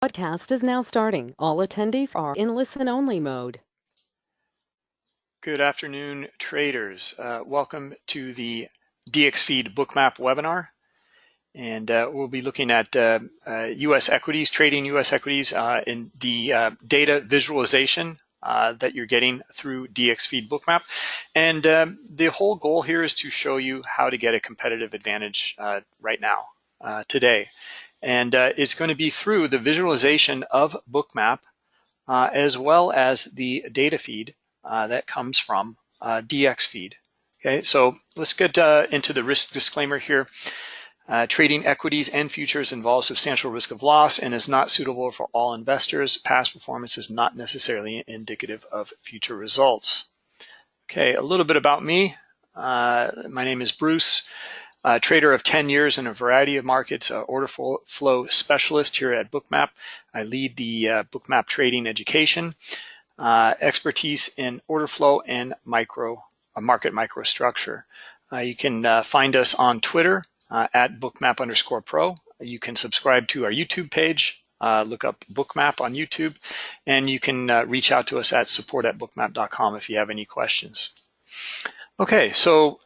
Podcast is now starting. All attendees are in listen-only mode. Good afternoon, traders. Uh, welcome to the DXFeed Bookmap webinar. And uh, we'll be looking at uh, US uh, equities, trading US equities uh, in the uh, data visualization that you're getting through DXFeed Bookmap. And um, the whole goal here is to show you how to get a competitive advantage right now, today. And uh, it's going to be through the visualization of Bookmap uh, as well as the data feed uh, that comes from uh, DXFeed. Okay, so let's get uh, into the risk disclaimer here. Uh, trading equities and futures involves substantial risk of loss and is not suitable for all investors. Past performance is not necessarily indicative of future results. Okay, a little bit about me. my name is Bruce a trader of 10 years in a variety of markets, order flow specialist here at Bookmap. I lead the uh, Bookmap trading education, uh, expertise in order flow and micro uh, market microstructure. Uh, you can uh, find us on Twitter uh, at bookmap underscore pro. You can subscribe to our YouTube page, look up Bookmap on YouTube, and you can reach out to us at support at bookmap.com if you have any questions. Okay, so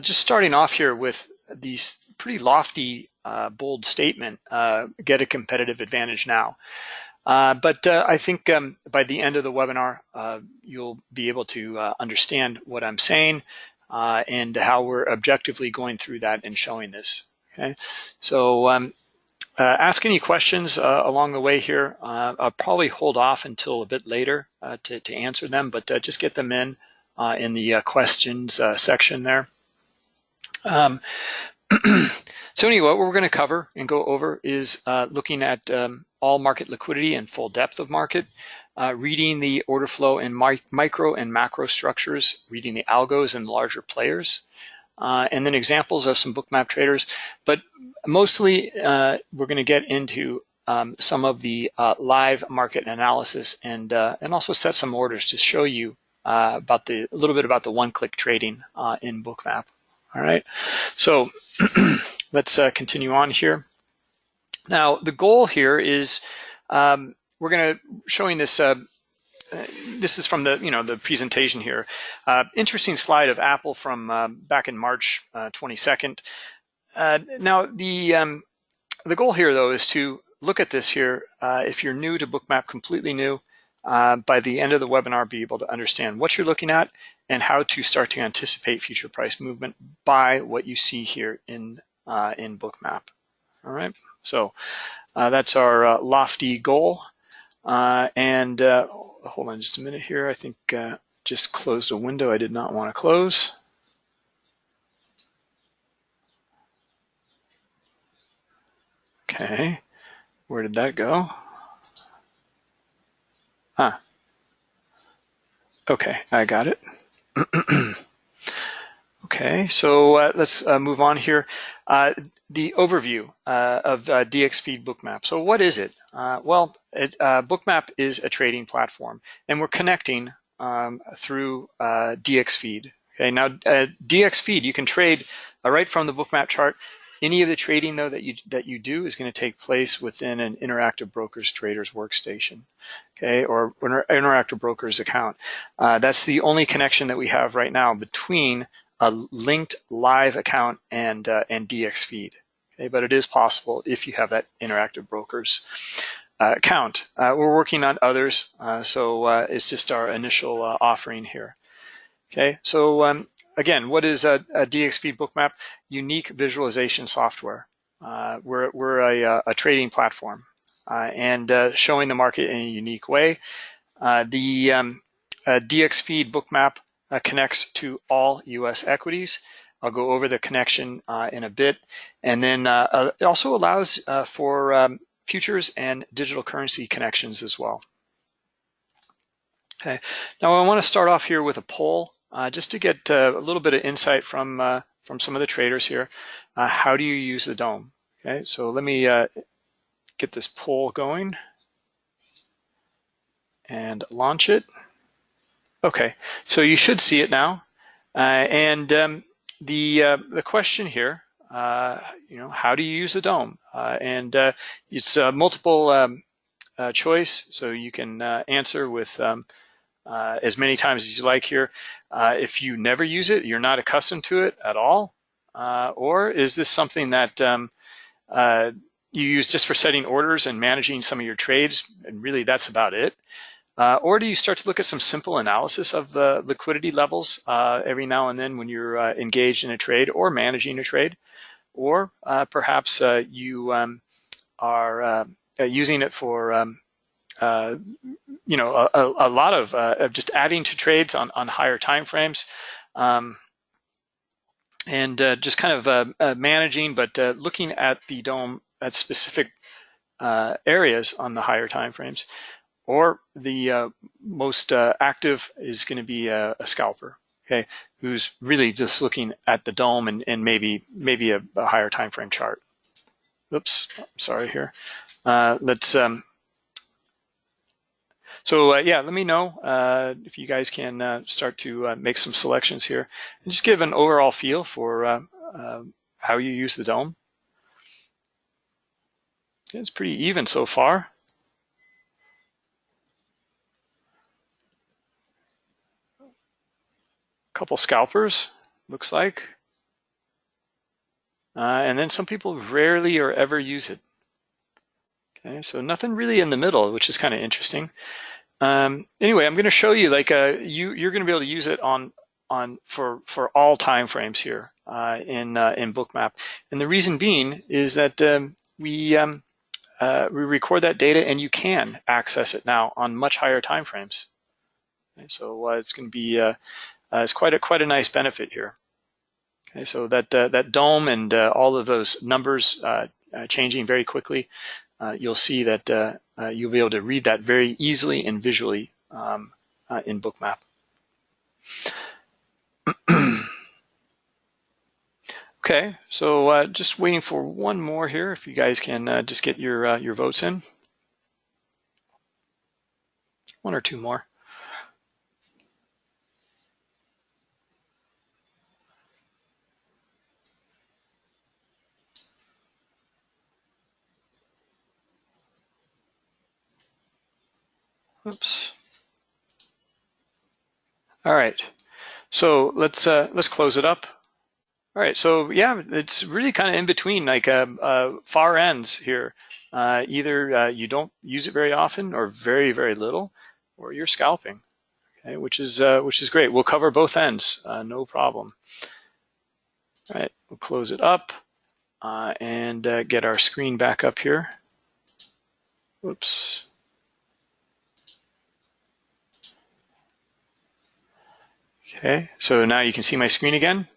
just starting off here with these pretty lofty, uh, bold statement, uh, get a competitive advantage now. Uh, but uh, I think um, by the end of the webinar, uh, you'll be able to uh, understand what I'm saying and how we're objectively going through that and showing this. Okay, so um, ask any questions along the way here. I'll probably hold off until a bit later to, to answer them, but just get them in in the questions section there. Um, so anyway, what we're going to cover and go over is uh, looking at um, all market liquidity and full depth of market, uh, reading the order flow in mi micro and macro structures, reading the algos and larger players, uh, and then examples of some bookmap traders. But mostly uh, we're going to get into um, some of the uh, live market analysis and uh, and also set some orders to show you about the a little bit about the one-click trading in bookmap. All right, so let's uh, continue on here. Now, the goal here is um, we're going to showing this. Uh, uh, this is from the you know the presentation here. Uh, interesting slide of Apple from uh, back in March 22nd. Uh, now the um, the goal here though is to look at this here. if you're new to Bookmap, completely new, by the end of the webinar, be able to understand what you're looking at and how to start to anticipate future price movement by what you see here in, uh, in Bookmap. All right, so uh, that's our uh, lofty goal. Uh, and hold on just a minute here. I think just closed a window I did not want to close. Okay, where did that go? Huh. Okay, I got it. okay, so uh, let's uh, move on here. Uh, the overview uh, of uh, DXFeed Bookmap. So what is it? Well, it, Bookmap is a trading platform, and we're connecting um, through DXFeed. Okay, now DXFeed, you can trade right from the Bookmap chart any of the trading though that you that you do is going to take place within an Interactive Brokers Traders workstation, okay, or an Interactive Brokers account. Uh, that's the only connection that we have right now between a linked live account and uh, and DXFeed. Okay, but it is possible if you have that Interactive Brokers uh, account. Uh, we're working on others, uh, so uh, it's just our initial offering here. Okay, so um, again, what is a, a DXFeed bookmap? Unique visualization software. Uh, we're we're a, uh, a trading platform uh, and uh, showing the market in a unique way. Uh, the um, DXFeed bookmap uh, connects to all U.S. equities. I'll go over the connection in a bit. And then it also allows for um, futures and digital currency connections as well. Okay, now I want to start off here with a poll uh, just to get uh, a little bit of insight from uh, from some of the traders here. Uh, how do you use the DOM? Okay, so let me uh, get this poll going and launch it. Okay, so you should see it now. Uh, and um, the the question here, you know, how do you use the DOM? and it's multiple um, choice, so you can answer with um, uh, as many times as you like here. Uh, if you never use it, you're not accustomed to it at all, uh, or is this something that um, uh, you use just for setting orders and managing some of your trades, and really that's about it? Uh, or do you start to look at some simple analysis of the liquidity levels uh, every now and then when you're engaged in a trade or managing a trade? Or perhaps you um, are using it for um, you know a, a lot of, of, just adding to trades on, on higher time frames um, and just kind of managing, but looking at the DOM at specific areas on the higher time frames or the uh, most uh, active is going to be a, a, scalper, okay, who's really just looking at the DOM and, and maybe maybe a, a higher time frame chart. Oops, sorry here. Uh, let's. Um, so uh, yeah, let me know uh, if you guys can uh, start to make some selections here and just give an overall feel for how you use the DOM. It's pretty even so far. A couple scalpers, looks like. Uh, and then some people rarely or ever use it. Okay, so nothing really in the middle, which is kind of interesting. Um, anyway, I'm going to show you like uh, you you're going to be able to use it on on for for all time frames here uh, in uh, in Bookmap, and the reason being is that um, we um, uh, we record that data and you can access it now on much higher time frames. Okay, so uh, it's going to be uh, is quite a quite a nice benefit here. Okay, so that that DOM and all of those numbers changing very quickly, you'll see that Uh, you'll be able to read that very easily and visually um, uh, in Bookmap. okay, so uh, just waiting for one more here. If you guys can just get your your votes in, one or two more. Oops. All right. So let's uh, let's close it up. All right. So yeah, it's really kind of in between, like uh, uh, far ends here. Uh, either uh, you don't use it very often, or very very little, or you're scalping. Okay, which is uh, which is great. We'll cover both ends, no problem. All right. We'll close it up and get our screen back up here. Whoops. Okay, so now you can see my screen again.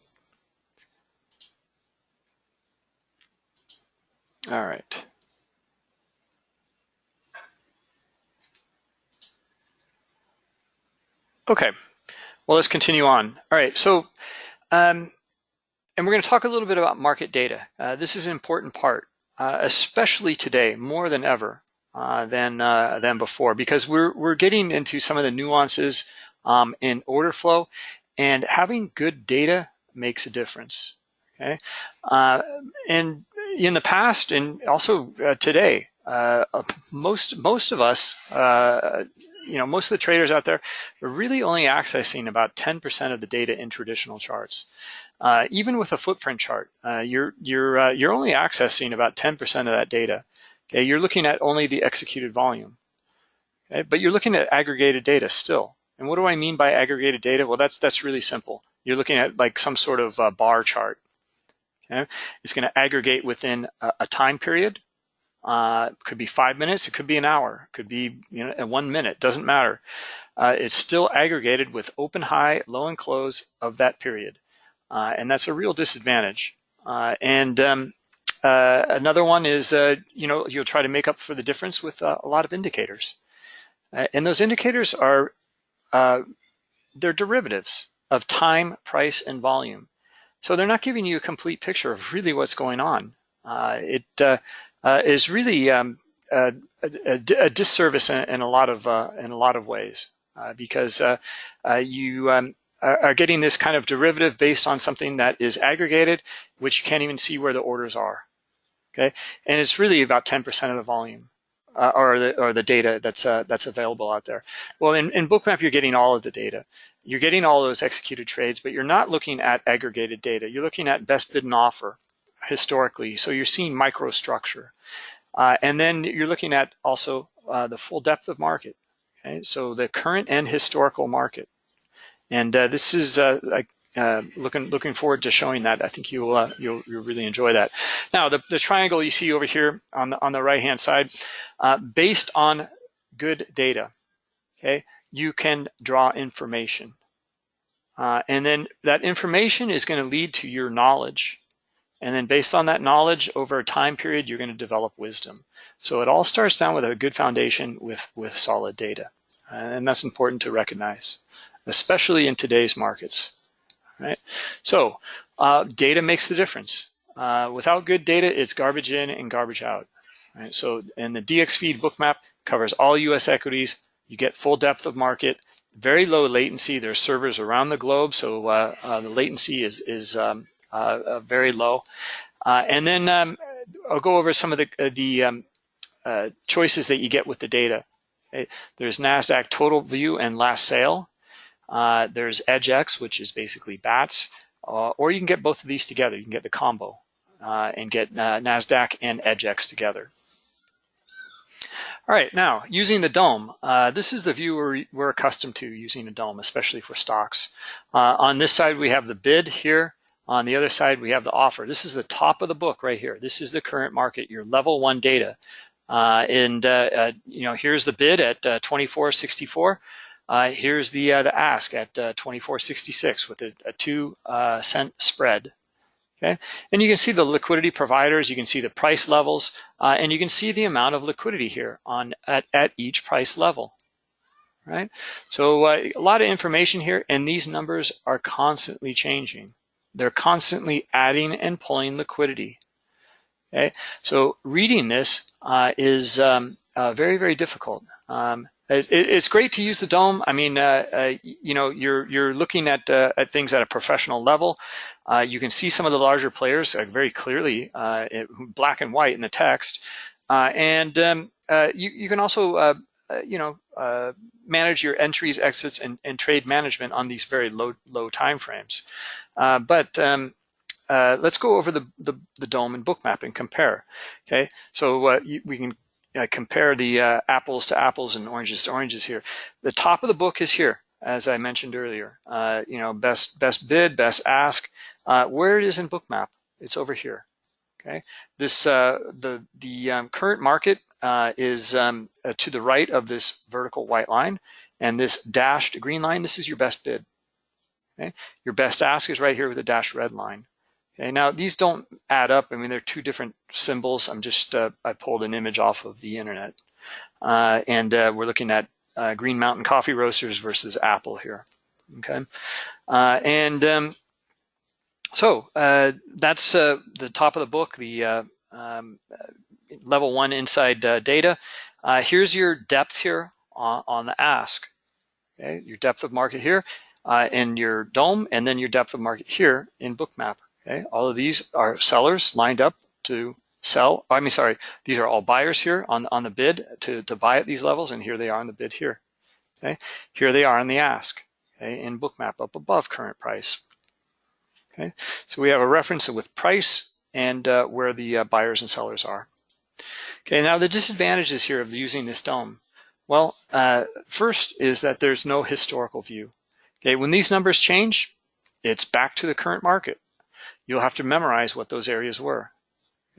All right. Okay, well, let's continue on. All right, so, um, and we're going to talk a little bit about market data. Uh, this is an important part, uh, especially today, more than ever uh, than uh, than before, because we're we're getting into some of the nuances um, in order flow. And having good data makes a difference. Okay, uh, and in the past and also uh, today, uh, most most of us, uh, you know, most of the traders out there are really only accessing about 10% of the data in traditional charts. Uh, even with a footprint chart, uh, you're you're you're only accessing about 10% of that data. Okay, you're looking at only the executed volume. Okay, but you're looking at aggregated data still. And what do I mean by aggregated data? Well, that's that's really simple. You're looking at like some sort of uh, bar chart. Okay? It's going to aggregate within a, a time period. Uh, could be five minutes. It could be an hour. It could be you know one minute. Doesn't matter. Uh, it's still aggregated with open, high, low, and close of that period, uh, and that's a real disadvantage. Uh, and um, uh, another one is you know you'll try to make up for the difference with a lot of indicators. and those indicators are uh, they're derivatives of time, price, and volume. So they're not giving you a complete picture of really what's going on. Uh, it uh, uh is really um, a, a, a, disservice in, in, a lot of uh, in a lot of ways uh, because you um, are getting this kind of derivative based on something that is aggregated, which you can't even see where the orders are. Okay, and it's really about 10% of the volume. Uh, or the or the data that's uh, that's available out there. Well, in, in Bookmap, you're getting all of the data. You're getting all those executed trades, but you're not looking at aggregated data. You're looking at best bid and offer historically. So you're seeing microstructure, uh, and then you're looking at also uh, the full depth of market. Okay, so the current and historical market, and uh, this is uh, like uh, looking looking forward to showing that. I think you'll uh, you'll, you'll really enjoy that. Now the, the triangle you see over here on the on the right hand side, uh, based on good data, okay, you can draw information, uh, and then that information is going to lead to your knowledge, and then based on that knowledge over a time period, you're going to develop wisdom. So it all starts down with a good foundation with with solid data, and that's important to recognize, especially in today's markets right? So uh, data makes the difference. Uh, without good data, it's garbage in and garbage out. Right? So, and the DXFeed bookmap covers all U.S. equities. You get full depth of market, very low latency. There's servers around the globe, so uh, uh the latency is is um, uh, uh, very low. and then um, I'll go over some of the the um, choices that you get with the data. There's Nasdaq Total View and Last Sale. Uh, there's EDGX, which is basically BATS, uh, or you can get both of these together. You can get the combo uh, and get uh, NASDAQ and EDGX together. All right, now using the DOM, uh, this is the view we're, we're, accustomed to using a DOM, especially for stocks. Uh, on this side, we have the bid here. On the other side, we have the offer. This is the top of the book right here. This is the current market, your level one data. and you know, here's the bid at 24.64. Uh, here's the uh, the ask at uh, 24.66 with a, a two uh, cent spread. Okay, and you can see the liquidity providers, you can see the price levels, uh, and you can see the amount of liquidity here on at, at each price level. Right, so uh, a lot of information here, and these numbers are constantly changing. They're constantly adding and pulling liquidity. Okay, so reading this is um, very very difficult. Um, it's great to use the DOM. I mean, uh, uh, you know, you're you're looking at uh, at things at a professional level. Uh, you can see some of the larger players uh, very clearly, uh, black and white in the text, and um, you you can also you know manage your entries, exits, and, and trade management on these very low low time frames. but um, let's go over the, the the DOM and bookmap and compare. Okay, so you, we can uh, compare the uh, apples to apples and oranges to oranges here. The top of the book is here, as I mentioned earlier. Uh, you know, best best bid, best ask. Uh, where it is in Bookmap, it's over here. Okay, this uh, the the um, current market uh, is um, to the right of this vertical white line, and this dashed green line. This is your best bid. Okay, your best ask is right here with the dashed red line. Okay, now these don't add up. I mean, they're two different symbols. I'm just, uh, I pulled an image off of the internet. Uh, and uh, we're looking at uh, Green Mountain Coffee Roasters versus Apple here, okay? Uh, and um, so uh, that's the top of the book, the um, level one inside data. here's your depth here on, on, the ask, okay? Your depth of market here in your DOM, and then your depth of market here in Bookmap. Okay, all of these are sellers lined up to sell. I mean, sorry, these are all buyers here on, on the bid to, to buy at these levels, and here they are on the bid here. Okay, here they are on the ask, okay, in bookmap up above current price. Okay, so we have a reference with price and uh, where the uh, buyers and sellers are. Okay, now the disadvantages here of using this DOM. Well, uh, first is that there's no historical view. Okay, when these numbers change, it's back to the current market you'll have to memorize what those areas were.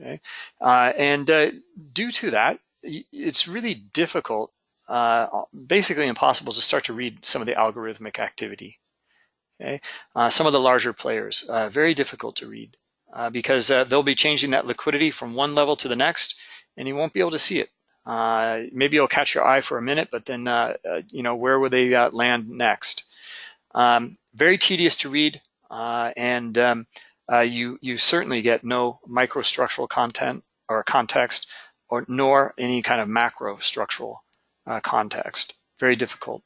Okay, uh, and uh, due to that, it's really difficult, uh, basically impossible to start to read some of the algorithmic activity. Okay, uh, some of the larger players, uh, very difficult to read uh, because they'll be changing that liquidity from one level to the next, and you won't be able to see it. maybe it'll catch your eye for a minute, but then you know where will they land next? Um, very tedious to read, and um, uh, you, you certainly get no microstructural content or context or nor any kind of macro structural uh, context. Very difficult.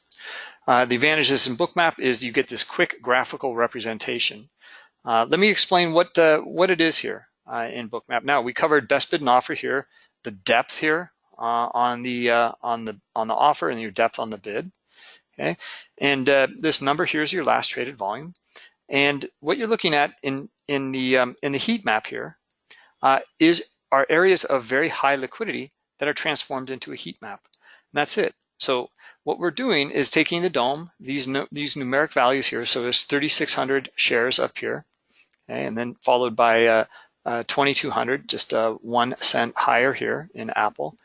Uh, the advantages in Bookmap is you get this quick graphical representation. Uh, let me explain what, uh, what it is here uh, in Bookmap. Now, we covered best bid and offer here, the depth here on the on the on the offer and your depth on the bid. Okay, and uh, this number here is your last traded volume. And what you're looking at in in the um, in the heat map here uh, is are areas of very high liquidity that are transformed into a heat map. And that's it. So what we're doing is taking the DOM, these these numeric values here. So there's 3,600 shares up here, okay, and then followed by uh, uh, 2,200, just uh, one cent higher here in Apple,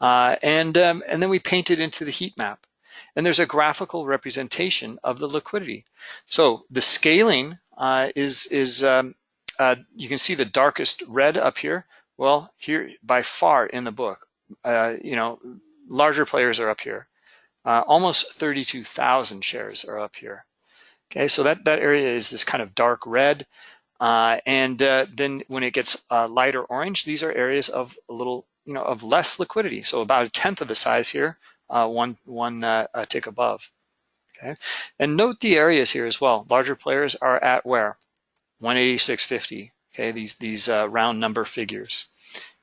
uh, and um, and then we paint it into the heat map. And there's a graphical representation of the liquidity. So the scaling uh, is is um, uh, you can see the darkest red up here. Well, here by far in the book, you know, larger players are up here. Uh, almost 32,000 shares are up here. Okay, so that, that area is this kind of dark red. Uh, and uh, then when it gets uh, lighter orange, these are areas of a little, you know, of less liquidity. So about a tenth of the size here, uh, one, one uh, tick above. Okay, and note the areas here as well. Larger players are at where? 186.50. Okay, these, these round number figures.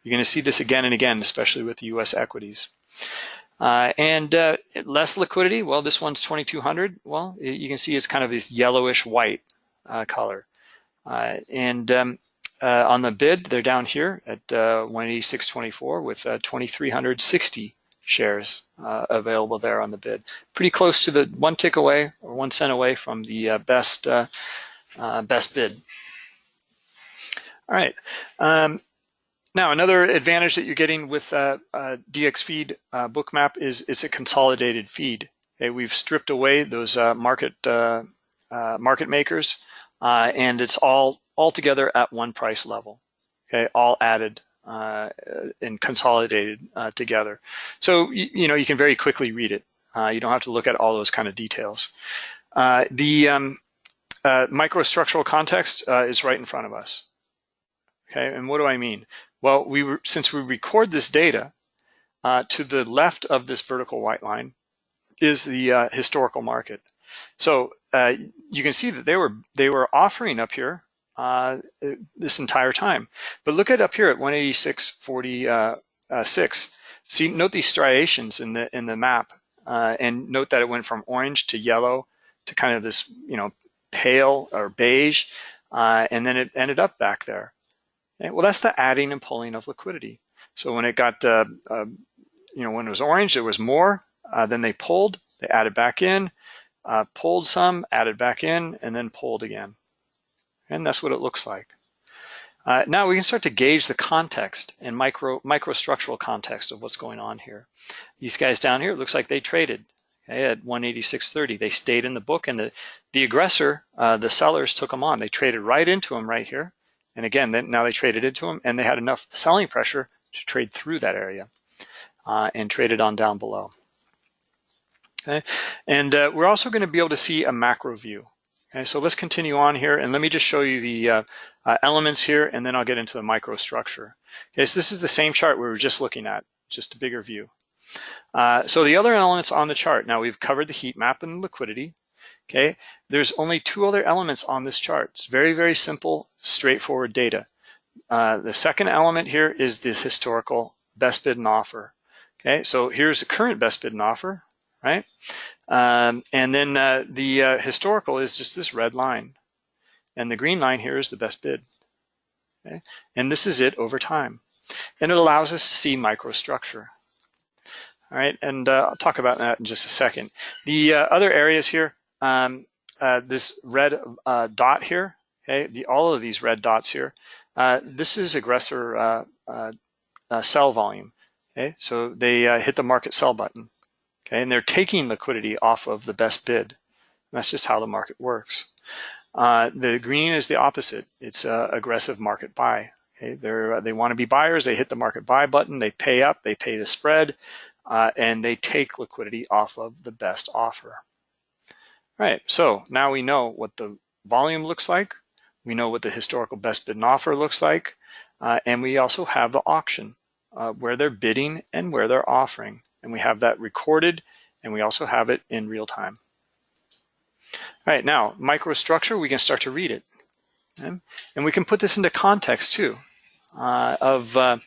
You're going to see this again and again, especially with the US equities. Uh, and uh, less liquidity, well, this one's 2200. Well, you can see it's kind of this yellowish white uh, color. Uh, and um, uh, on the bid, they're down here at uh, 186.24 with 2360 shares available there on the bid. Pretty close to the one tick away or one cent away from the best best bid. All right. Um, now, another advantage that you're getting with uh, uh, DXFeed uh, Bookmap is it's a consolidated feed. Okay, we've stripped away those uh, market uh, uh, market makers, and it's all all together at one price level. Okay, all added and consolidated together. So you, you, know you can very quickly read it. you don't have to look at all those kind of details. the um, microstructural context is right in front of us. Okay, and what do I mean? Well, we were, since we record this data, uh, to the left of this vertical white line is the uh, historical market. So uh, you can see that they were they were offering up here uh, this entire time. But look at up here at 186.46. Uh, see, note these striations in the in the map, uh, and note that it went from orange to yellow to kind of this you know pale or beige, and then it ended up back there. Okay, well, that's the adding and pulling of liquidity. So when it got, uh, uh, you know, when it was orange, there was more. Uh, then they pulled, they added back in, uh, pulled some, added back in, and then pulled again. And that's what it looks like. Uh, now we can start to gauge the context and micro microstructural context of what's going on here. These guys down here, it looks like they traded okay, at 186.30. They stayed in the book, and the the aggressor, uh, the sellers, took them on. They traded right into them right here. And again, then now they traded into them and they had enough selling pressure to trade through that area uh, and traded on down below. Okay, and uh, we're also going to be able to see a macro view. Okay, so let's continue on here and let me just show you the uh, uh, elements here and then I'll get into the microstructure. Okay, so this is the same chart we were just looking at, just a bigger view. Uh, so the other elements on the chart, now we've covered the heat map and liquidity. Okay, there's only two other elements on this chart. It's very, very simple, straightforward data. Uh, the second element here is this historical best bid and offer. Okay, so here's the current best bid and offer, right? Um, and then uh, the uh, historical is just this red line. And the green line here is the best bid. Okay, and this is it over time. And it allows us to see microstructure. All right, and uh, I'll talk about that in just a second. The uh, other areas here, um, uh, this red uh, dot here, okay, the, all of these red dots here, this is aggressor sell volume. Okay, so they hit the market sell button. Okay, and they're taking liquidity off of the best bid. That's just how the market works. the green is the opposite. It's aggressive market buy. Okay, they they want to be buyers. They hit the market buy button. They pay up. They pay the spread, and they take liquidity off of the best offer. Right, so now we know what the volume looks like. We know what the historical best bid and offer looks like. Uh, and we also have the auction uh, where they're bidding and where they're offering. And we have that recorded and we also have it in real time. All right, now microstructure, we can start to read it. Okay? And we can put this into context too uh, of, uh,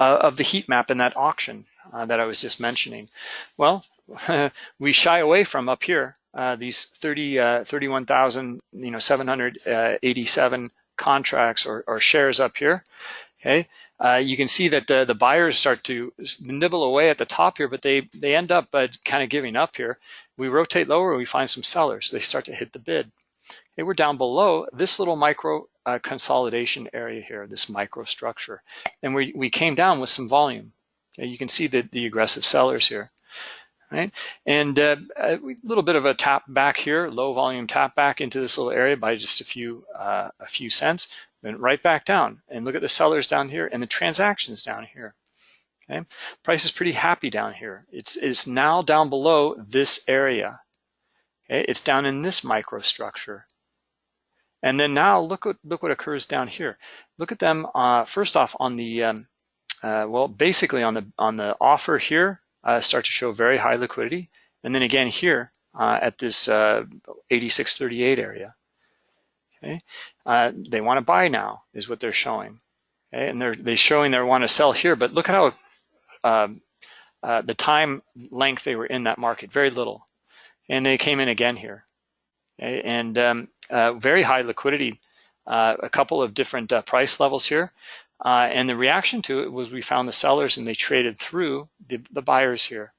uh, of the heat map in that auction. uh, that I was just mentioning? Well, we shy away from up here uh, these 30, uh, 31,000, you know, 787 contracts or, or, shares up here. Okay, uh, you can see that the, buyers start to nibble away at the top here, but they they end up uh, kind of giving up here. We rotate lower, we find some sellers. They start to hit the bid. Okay, we're down below this little micro uh, consolidation area here, this microstructure, and we we came down with some volume. Okay, you can see the the aggressive sellers here right? And uh, a little bit of a tap back here, low volume tap back into this little area by just a few uh, a few cents, then right back down. And look at the sellers down here and the transactions down here. Okay, price is pretty happy down here. It's it's now down below this area. Okay, it's down in this microstructure. And then now look what look what occurs down here. Look at them uh, first off on the um, uh, well basically on the on the offer here uh, start to show very high liquidity. And then again here uh, at this uh, 8638 area. Okay, uh, they want to buy now is what they're showing. Okay? And they're they showing they want to sell here, but look at how um, uh, the time length they were in that market, very little. And they came in again here. Okay? And um, uh, very high liquidity, a couple of different price levels here. Uh, and the reaction to it was we found the sellers and they traded through the, the buyers here.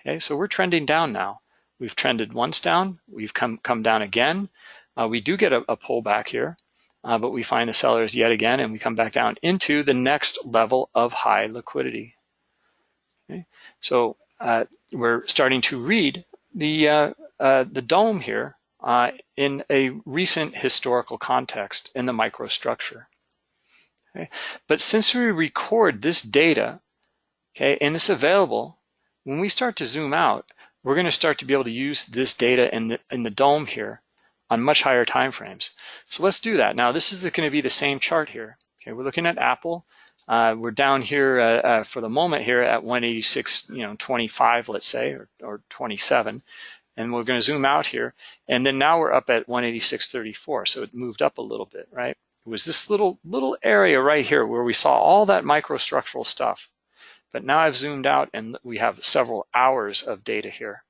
Okay, so we're trending down now. We've trended once down, we've come, come down again. Uh, we do get a, a pullback here, uh, but we find the sellers yet again and we come back down into the next level of high liquidity. Okay, so uh, we're starting to read the, uh, uh, the DOM here in a recent historical context in the microstructure. Okay? But since we record this data, okay, and it's available, when we start to zoom out, we're going to start to be able to use this data in the in the DOM here on much higher time frames. So let's do that. Now this is going to be the same chart here. Okay, we're looking at Apple. Uh, we're down here uh, uh, for the moment here at 186, you know, 25, let's say, or, or 27. And we're going to zoom out here. And then now we're up at 186.34. So it moved up a little bit, right? It was this little, little area right here where we saw all that microstructural stuff. But now I've zoomed out and we have several hours of data here,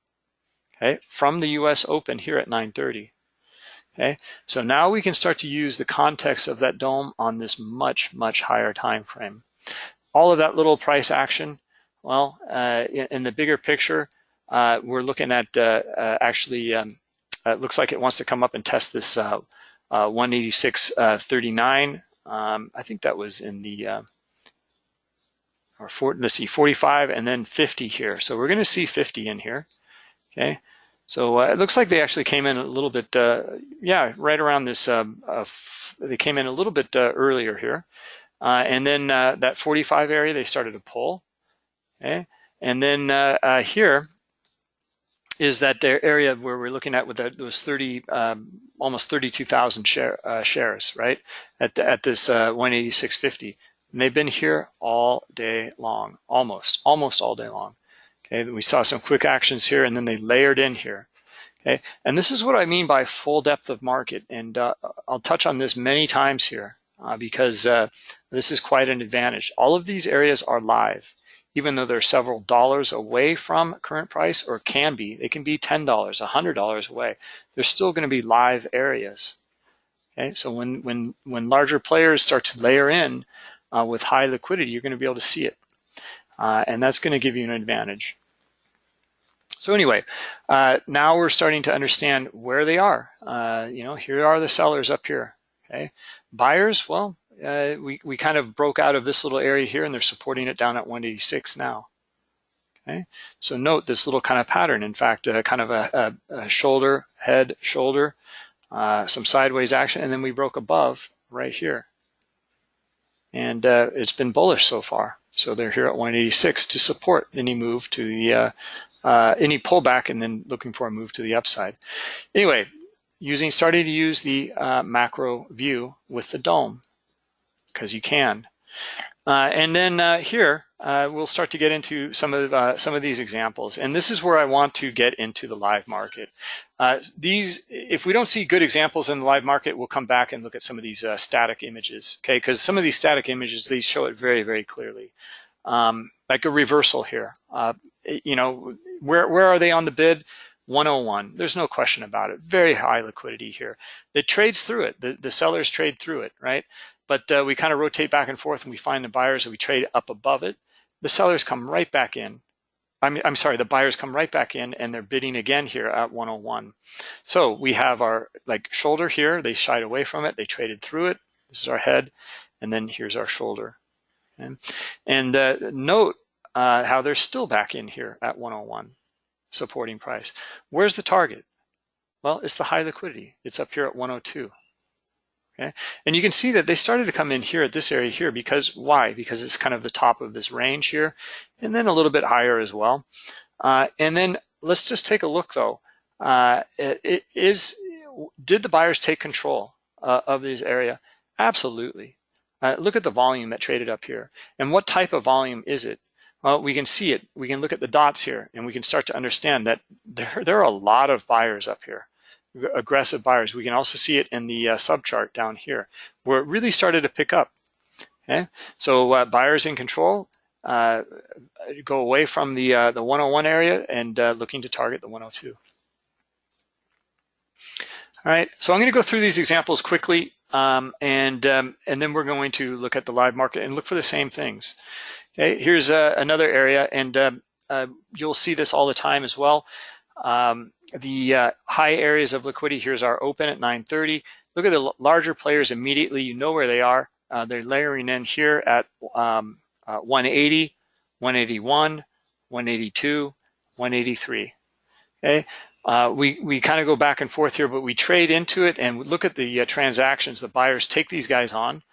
okay, from the US Open here at 930. Okay, so now we can start to use the context of that DOM on this much, much higher time frame. All of that little price action, well, uh, in, the bigger picture, uh, we're looking at uh, uh actually, um, it looks like it wants to come up and test this uh, uh, 186.39. Uh, um, I think that was in the, or for, let's see, 45 and then 50 here. So we're going to see 50 in here. Okay. So uh, it looks like they actually came in a little bit, uh, yeah, right around this, um, uh, they came in a little bit earlier here. and then that 45 area, they started to pull. Okay. And then here, is that area where we're looking at with those 30, um, almost 32,000 share, uh, shares, right? At, the, at this uh, 186.50. And they've been here all day long, almost, almost all day long. We saw some quick actions here and then they layered in here. Okay, and this is what I mean by full depth of market. And uh, I'll touch on this many times here uh, because uh, this is quite an advantage. All of these areas are live even though they're several dollars away from current price or can be, they can be $10, $100 away. They're still going to be live areas. Okay, so when, when, when larger players start to layer in uh, with high liquidity, you're going to be able to see it. Uh, and that's going to give you an advantage. So anyway, uh, now we're starting to understand where they are. Uh, you know, here are the sellers up here. Okay, buyers, well, uh, we, we kind of broke out of this little area here and they're supporting it down at 186 now. Okay, so note this little kind of pattern. In fact, uh, kind of a, a, a, shoulder, head, shoulder, uh, some sideways action, and then we broke above right here. And uh, it's been bullish so far. So they're here at 186 to support any move to the, uh, uh, any pullback and then looking for a move to the upside. Anyway, using starting to use the macro view with the DOM because you can. Uh, and then uh, here, uh, we'll start to get into some of uh, some of these examples. And this is where I want to get into the live market. Uh, these, if we don't see good examples in the live market, we'll come back and look at some of these uh, static images, okay? Because some of these static images, these show it very, very clearly. Um, like a reversal here. Uh, you know, where, where are they on the bid? 101, there's no question about it. Very high liquidity here. It trades through it, the, the sellers trade through it, right? But uh, we kind of rotate back and forth and we find the buyers and we trade up above it. The sellers come right back in. I'm, I'm sorry, the buyers come right back in and they're bidding again here at 101. So we have our like shoulder here, they shied away from it, they traded through it. This is our head, and then here's our shoulder. Okay? And uh, note uh, how they're still back in here at 101 supporting price. Where's the target? Well, it's the high liquidity. It's up here at 102. Okay, and you can see that they started to come in here at this area here because why? Because it's kind of the top of this range here, and then a little bit higher as well. Uh, and then let's just take a look though. Uh, it, it is did the buyers take control uh, of this area? Absolutely. Uh, look at the volume that traded up here, and what type of volume is it? Well, we can see it. We can look at the dots here and we can start to understand that there, there are a lot of buyers up here, aggressive buyers. We can also see it in the uh, subchart down here where it really started to pick up. Okay, so uh, buyers in control uh, go away from the uh, the 101 area and uh, looking to target the 102. All right, so I'm going to go through these examples quickly, um, and um, and then we're going to look at the live market and look for the same things. Okay, here's uh, another area, and uh, uh, you'll see this all the time as well. Um, the uh, high areas of liquidity, here's our open at 930. Look at the larger players immediately, you know where they are. Uh, they're layering in here at um, uh, 180, 181, 182, 183. Okay, we, we kind of go back and forth here, but we trade into it and look at the transactions. The buyers take these guys on.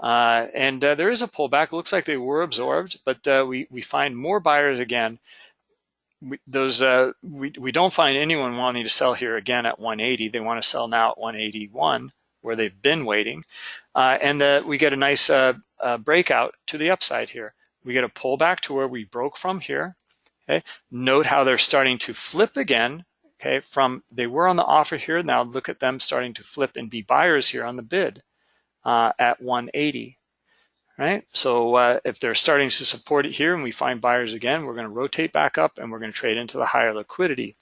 Uh, and uh, there is a pullback. It looks like they were absorbed, but uh, we, we find more buyers again. We, those uh, we, we don't find anyone wanting to sell here again at 180. They want to sell now at 181 where they've been waiting. Uh, and the, we get a nice uh, breakout to the upside here. We get a pullback to where we broke from here. Okay. Note how they're starting to flip again. Okay, from they were on the offer here. Now look at them starting to flip and be buyers here on the bid uh, at 180, right? So uh, if they're starting to support it here and we find buyers again, we're gonna rotate back up and we're gonna trade into the higher liquidity.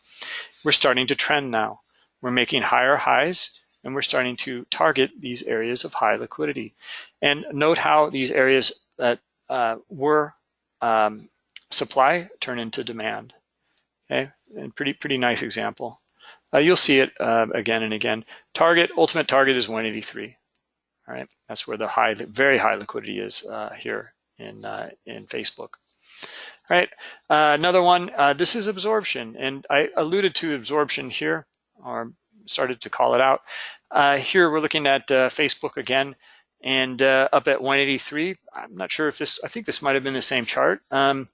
We're starting to trend now. We're making higher highs and we're starting to target these areas of high liquidity. And note how these areas that uh, were um, supply turn into demand. Okay, and pretty pretty nice example. Uh, you'll see it uh, again and again. Target, ultimate target is 183. All right, that's where the high, very high liquidity is uh, here in uh, in Facebook. All right, uh, another one. Uh, this is absorption, and I alluded to absorption here, or started to call it out. Uh, here we're looking at Facebook again, and up at 183. I'm not sure if this. I think this might have been the same chart. Um,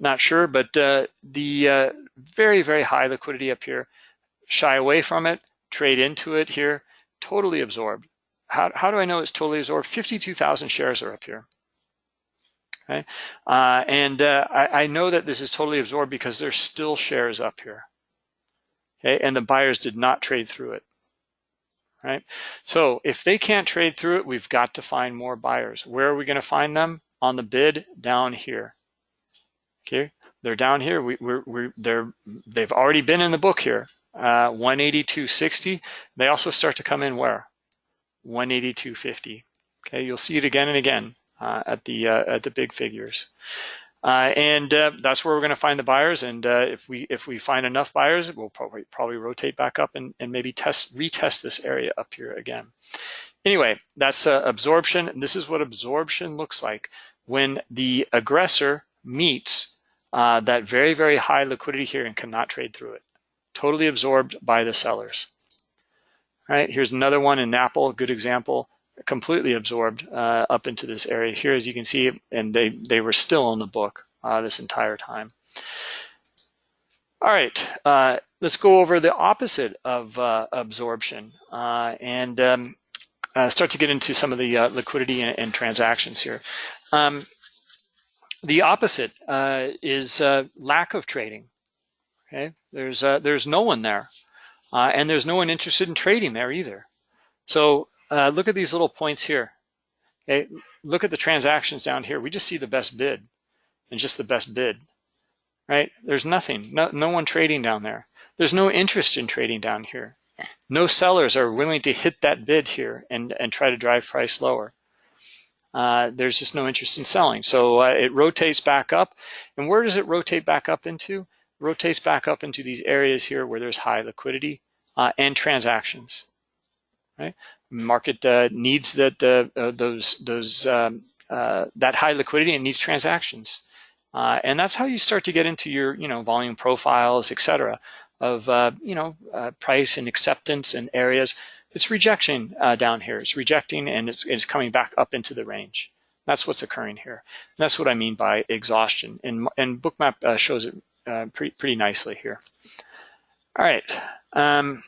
not sure, but the very very high liquidity up here. Shy away from it, trade into it here, totally absorbed how, how do I know it's totally absorbed? 52,000 shares are up here. Okay, uh, and uh, I, I, know that this is totally absorbed because there's still shares up here. Okay, and the buyers did not trade through it. Right, so if they can't trade through it, we've got to find more buyers. Where are we going to find them? On the bid down here. Okay, they're down here. We, we're, we're they're they've already been in the book here. Uh, 182.60. They also start to come in where? 182.50. Okay, you'll see it again and again uh, at the uh, at the big figures. Uh, and uh, that's where we're going to find the buyers. And uh, if we if we find enough buyers, we'll probably probably rotate back up and, and maybe test retest this area up here again. Anyway, that's uh, absorption. And this is what absorption looks like when the aggressor meets that very, very high liquidity here and cannot trade through it. Totally absorbed by the sellers. Right, here's another one in Apple, good example, completely absorbed uh, up into this area here, as you can see, and they, they were still in the book uh, this entire time. All right, uh, let's go over the opposite of uh, absorption uh, and um, uh, start to get into some of the liquidity and, and, transactions here. Um, the opposite is lack of trading. Okay, there's there's no one there. Uh, and there's no one interested in trading there either. So uh, look at these little points here. Okay, look at the transactions down here. We just see the best bid. and just the best bid, right? There's nothing, no, no one trading down there. There's no interest in trading down here. No sellers are willing to hit that bid here and, and try to drive price lower. Uh, there's just no interest in selling. So uh, it rotates back up. And where does it rotate back up into? Rotates back up into these areas here where there's high liquidity uh, and transactions, right? Market uh, needs that uh, uh, those those um, that high liquidity and needs transactions. and that's how you start to get into your you know volume profiles, etc., of you know price and acceptance and areas it's rejection uh, down here. It's rejecting and it's, it's coming back up into the range. That's what's occurring here. And that's what I mean by exhaustion. And, and Bookmap uh, shows it pretty, pretty nicely here. All right. Um,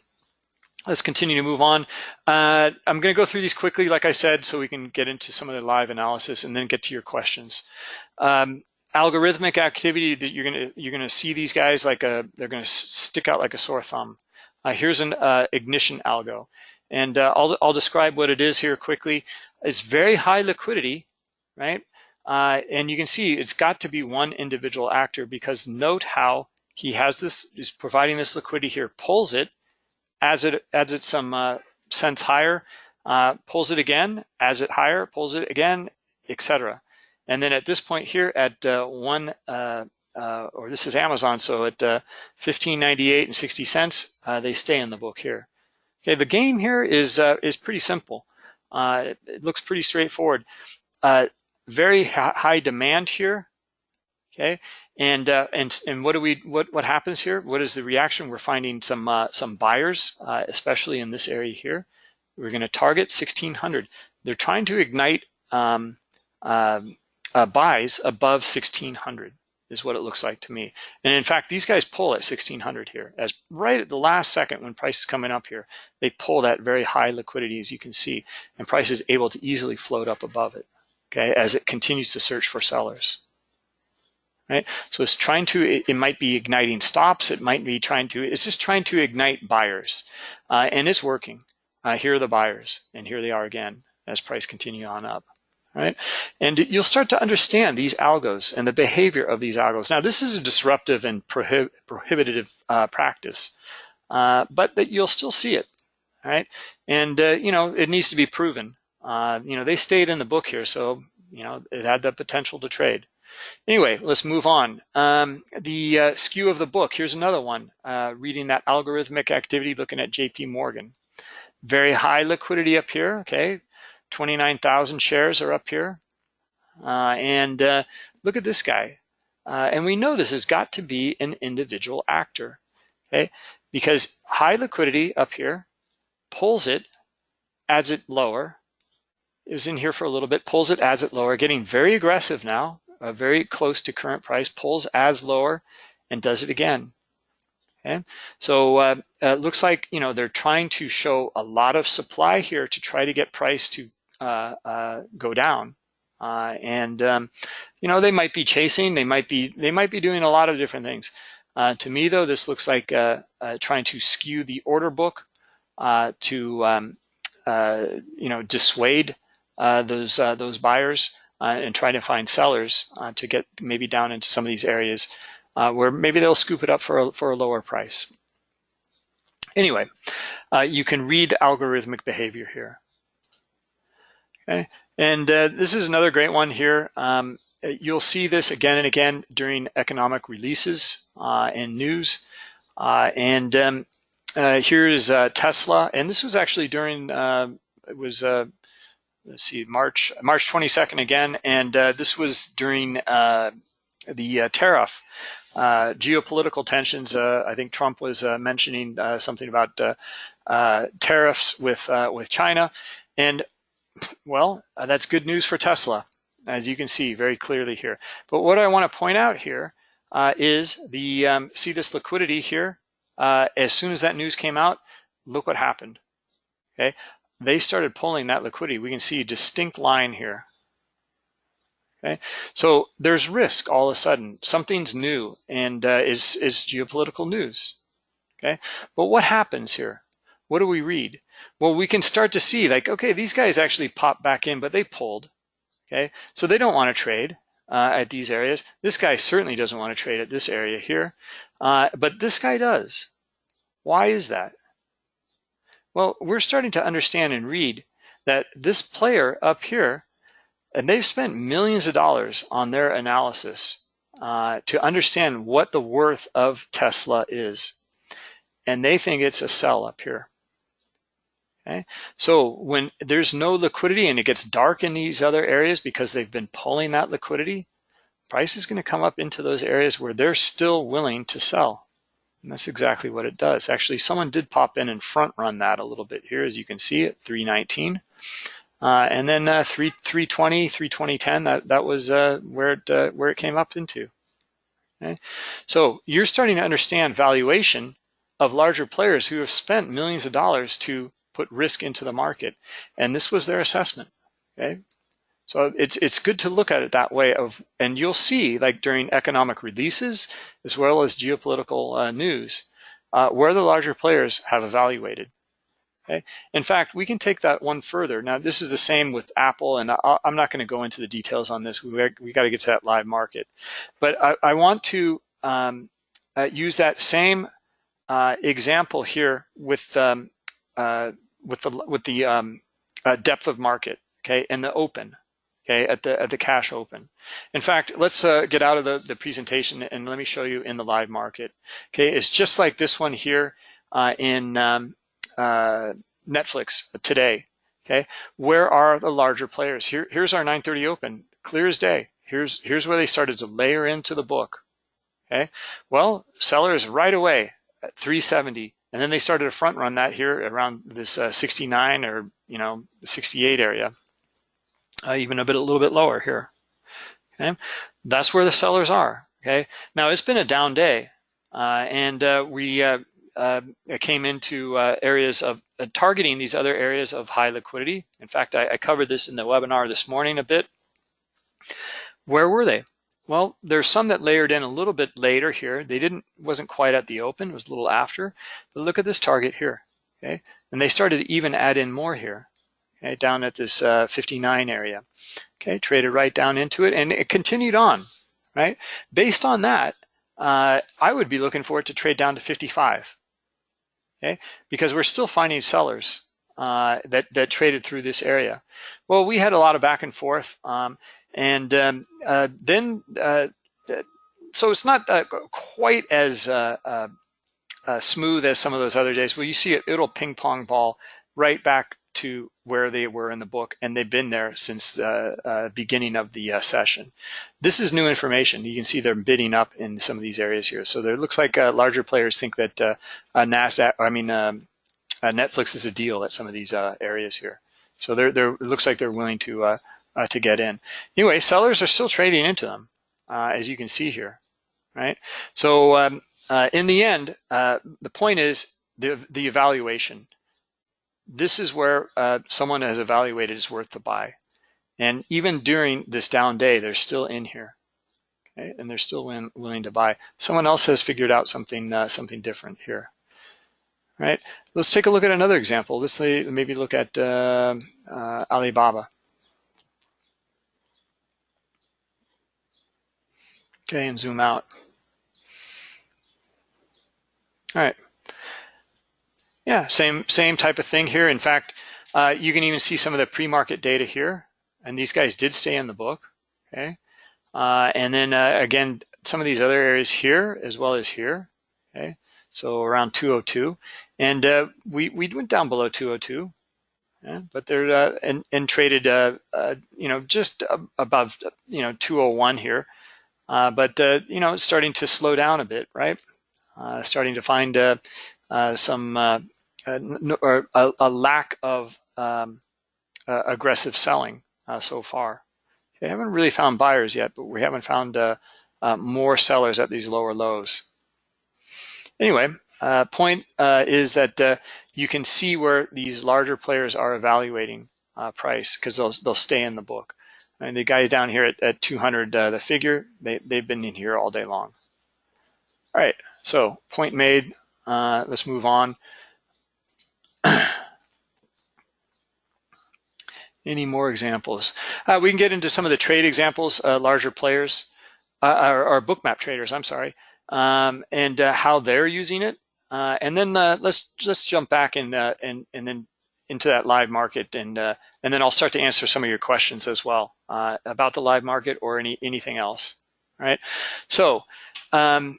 let's continue to move on. Uh, I'm going to go through these quickly, like I said, so we can get into some of the live analysis and then get to your questions. Um, algorithmic activity that you're going to you're going to see these guys like a they're going to stick out like a sore thumb. Uh, here's an uh, ignition algo. And uh, I'll, I'll describe what it is here quickly. It's very high liquidity, right? Uh, and you can see it's got to be one individual actor because note how he has this, is providing this liquidity here, pulls it, adds it, adds it some uh, cents higher, uh, pulls it again, adds it higher, pulls it again, etc. And then at this point here at uh, one, uh, uh, or this is Amazon, so at 15.98 and 60 cents, they stay in the book here. Okay, the game here is is pretty simple. It, it, looks pretty straightforward. Uh, very high demand here. Okay, and uh, and and what do we what what happens here? What is the reaction? We're finding some uh, some buyers, uh, especially in this area here. We're going to target 1600. They're trying to ignite um, um buys above 1600 is what it looks like to me. And in fact, these guys pull at 1600 here as right at the last second when price is coming up here, they pull that very high liquidity as you can see, and price is able to easily float up above it, okay, as it continues to search for sellers. Right, so it's trying to, it, it might be igniting stops, it might be trying to, it's just trying to ignite buyers, uh, and it's working. Uh, here are the buyers, and here they are again as price continue on up right? And you'll start to understand these algos and the behavior of these algos. Now, this is a disruptive and prohib prohibitive uh, practice, uh, but that you'll still see it, right? And, uh, you know, it needs to be proven. Uh, you know, they stayed in the book here, so, you know, it had the potential to trade. Anyway, let's move on. Um, the uh, skew of the book, here's another one, uh, reading that algorithmic activity, looking at JP Morgan. Very high liquidity up here, okay? 29,000 shares are up here. Uh, and uh, look at this guy. Uh, and we know this has got to be an individual actor, okay? Because high liquidity up here pulls it, adds it lower. It was in here for a little bit, pulls it, adds it lower, getting very aggressive now, uh, very close to current price, pulls, adds lower, and does it again. Okay, so uh, it looks like you know they're trying to show a lot of supply here to try to get price to uh, uh, go down. Uh, and um, you know they might be chasing, they might be they might be doing a lot of different things. to me though, this looks like trying to skew the order book to um, you know dissuade those those buyers and try to find sellers to get maybe down into some of these areas uh, where maybe they'll scoop it up for a, for a lower price. Anyway, uh, you can read algorithmic behavior here. Okay, and uh, this is another great one here. Um, you'll see this again and again during economic releases uh, and news. Uh, and um, uh, here's uh, Tesla, and this was actually during it was let's see March March 22nd again, and this was during the tariff. Uh, geopolitical tensions. Uh, I think Trump was uh, mentioning something about tariffs with with China, and well, uh, that's good news for Tesla, as you can see very clearly here. But what I want to point out here uh, is the, um, see this liquidity here? Uh, as soon as that news came out, look what happened, okay? They started pulling that liquidity. We can see a distinct line here, okay? So there's risk all of a sudden. Something's new and uh, is, is geopolitical news, okay? But what happens here? What do we read? Well, we can start to see like, okay, these guys actually popped back in, but they pulled. Okay, so they don't want to trade. uh, at these areas. This guy certainly doesn't want to trade at this area here, uh, but this guy does. Why is that? Well, we're starting to understand and read that this player up here, and they've spent millions of dollars on their analysis uh, to understand what the worth of Tesla is. And they think it's a sell up here. Okay, so when there's no liquidity and it gets dark in these other areas because they've been pulling that liquidity, price is going to come up into those areas where they're still willing to sell. And that's exactly what it does. Actually, someone did pop in and front run that a little bit here, as you can see at 319. Uh, and then uh, 3, 320, 320.10, that, that was uh, where, it, uh, where it came up into. Okay? So you're starting to understand valuation of larger players who have spent millions of dollars to put risk into the market. And this was their assessment. Okay. So it's it's good to look at it that way of and you'll see like during economic releases as well as geopolitical uh, news uh, where the larger players have evaluated. Okay. In fact, we can take that one further. Now, this is the same with Apple, and I, am not going to go into the details on this. We, we got to get to that live market. But I, I want to um, uh, use that same uh, example here with um, uh, with the with the um, uh, depth of market, okay, and the open, okay, at the at the cash open. In fact, let's uh, get out of the the presentation and let me show you in the live market. Okay, it's just like this one here uh, in um, uh, Netflix today. Okay, where are the larger players? Here, here's our 9:30 open, clear as day. Here's here's where they started to layer into the book. Okay, well, sellers right away at 370 and then they started to front run that here around this uh, 69 or, you know, 68 area, uh, even a bit, a little bit lower here. Okay, that's where the sellers are. Okay, now it's been a down day, uh, and uh, we uh, uh, came into areas of targeting these other areas of high liquidity. In fact, I, I covered this in the webinar this morning a bit. Where were they? Well, there's some that layered in a little bit later here. They didn't, wasn't quite at the open, it was a little after. But look at this target here, okay? And they started to even add in more here, okay, down at this uh, 59 area. Okay, traded right down into it and it continued on, right? Based on that, uh, I would be looking for it to trade down to 55, okay? Because we're still finding sellers uh, that, that traded through this area. Well, we had a lot of back and forth. Um, and um, uh, then, uh, so it's not uh, quite as smooth as some of those other days. Well, you see it, it'll ping pong ball right back to where they were in the book, and they've been there since uh, beginning of the session. This is new information. You can see they're bidding up in some of these areas here. So there looks like larger players think that Nasdaq, I mean, um, Netflix is a deal at some of these areas here. So they're, they're, it looks like they're willing to uh, to get in. Anyway, sellers are still trading into them, uh, as you can see here, right? So um, uh, in the end, uh, the point is the, the evaluation. This is where uh, someone has evaluated is worth to buy. And even during this down day, they're still in here. Okay? And they're still win, willing to buy. Someone else has figured out something uh, something different here. Right. Let's take a look at another example. Let's maybe look at Alibaba. Okay, and zoom out. All right. Yeah, same same type of thing here. In fact, uh, you can even see some of the pre-market data here, and these guys did stay in the book. Okay, uh, and then uh, again, some of these other areas here as well as here. Okay, so around 202, and uh, we we went down below 202. Yeah, but they're uh, and, and traded, uh, you know, just above, you know, 201 here. Uh, but uh, you know, it's starting to slow down a bit, right? Uh, starting to find some or a, a, lack of um, aggressive selling so far. We haven't really found buyers yet, but we haven't found more sellers at these lower lows. Anyway, uh, point uh, is that uh, you can see where these larger players are evaluating price because they'll, they'll stay in the book. And the guys down here at, at 200, uh, the figure, they, they've been in here all day long. All right, so point made. Uh, let's move on. Any more examples? Uh, we can get into some of the trade examples, uh, larger players, uh, or, or bookmap traders, I'm sorry, um, and uh, how they're using it. Uh, and then uh, let's let's jump back and and and then into that live market, and and then I'll start to answer some of your questions as well about the live market or any anything else. All right. So um,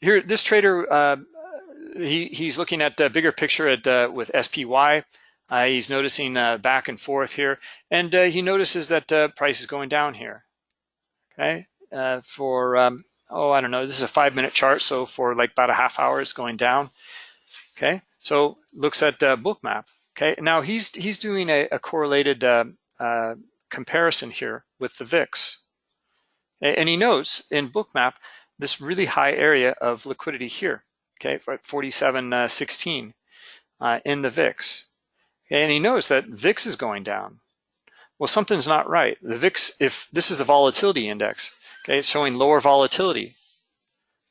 here, this trader, he he's looking at the bigger picture at with SPY. Uh, he's noticing uh, back and forth here, and uh, he notices that price is going down here. Okay, for um, oh I don't know, this is a five minute chart, so for like about a half hour, it's going down. Okay, so looks at Bookmap. Okay, now he's he's doing a, a correlated comparison here with the VIX, and he notes in Bookmap this really high area of liquidity here. Okay, for 47.16 uh, in the VIX. And he knows that VIX is going down. Well, something's not right. The VIX, if this is the volatility index, okay, it's showing lower volatility.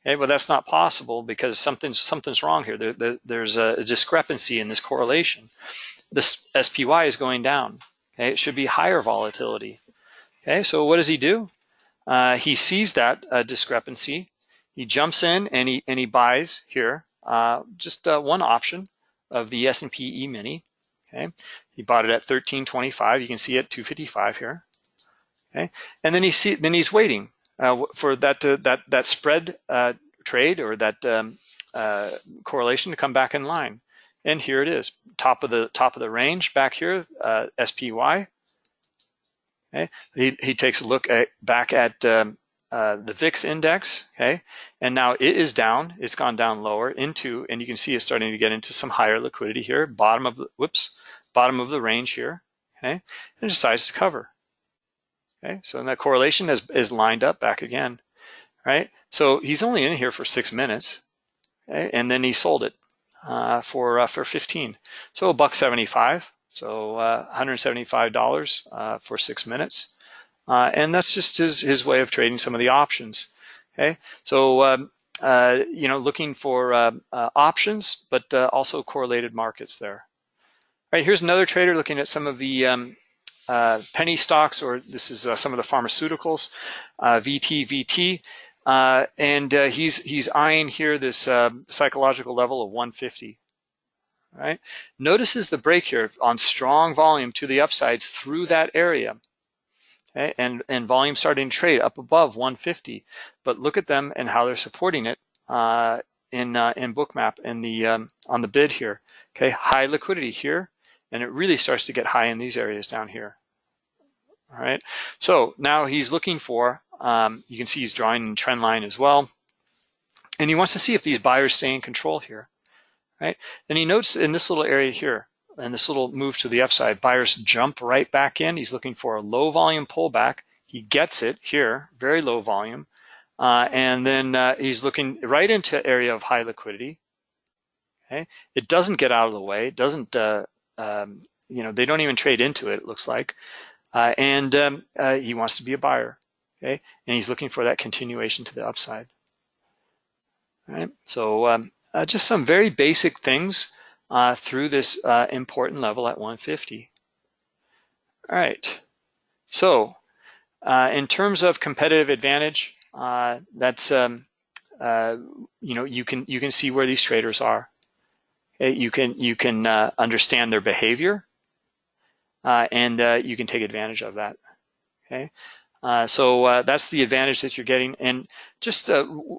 Okay, well, that's not possible because something's something's wrong here. There, there, there's a discrepancy in this correlation. This SPY is going down. Okay, it should be higher volatility. Okay, so what does he do? Uh, he sees that uh, discrepancy. He jumps in and he and he buys here uh, just uh, one option of the S&P E-mini. Okay, he bought it at 13.25. You can see it 255 here. Okay, and then he see then he's waiting uh, for that to, that that spread uh, trade or that um, uh, correlation to come back in line. And here it is, top of the top of the range back here, uh, SPY. Okay, he he takes a look at back at um, uh, the VIX index, okay, and now it is down. It's gone down lower into, and you can see it's starting to get into some higher liquidity here. Bottom of the whoops, bottom of the range here, okay, and decides to cover. Okay, so that correlation is is lined up back again, right? So he's only in here for six minutes, okay, and then he sold it uh, for uh, for 15. So a buck 75. So uh, $175 uh, for six minutes. Uh, and that's just his, his way of trading some of the options. Okay, so um, uh, you know, looking for uh, uh options, but uh, also correlated markets there. All right, here's another trader looking at some of the um, uh, penny stocks, or this is some of the pharmaceuticals, VT, VT, and he's he's eyeing here this psychological level of 150. Right, notices the break here on strong volume to the upside through that area okay? and, and volume starting to trade up above 150. But look at them and how they're supporting it uh, in, uh, in Bookmap and the, um, on the bid here. Okay, high liquidity here, and it really starts to get high in these areas down here. All right, so now he's looking for, um, you can see he's drawing a trend line as well. And he wants to see if these buyers stay in control here, right? And he notes in this little area here, and this little move to the upside, buyers jump right back in. He's looking for a low volume pullback. He gets it here, very low volume. Uh, and then uh, he's looking right into area of high liquidity. Okay, It doesn't get out of the way. It doesn't, uh, um, you know, they don't even trade into it, it looks like. Uh, and um, uh, he wants to be a buyer. Okay, and he's looking for that continuation to the upside. All right, so um, uh, just some very basic things uh, through this uh, important level at 150. All right, so uh, in terms of competitive advantage, uh, that's um, uh, you know you can you can see where these traders are. You can you can uh, understand their behavior, and you can take advantage of that. Okay, so that's the advantage that you're getting, and just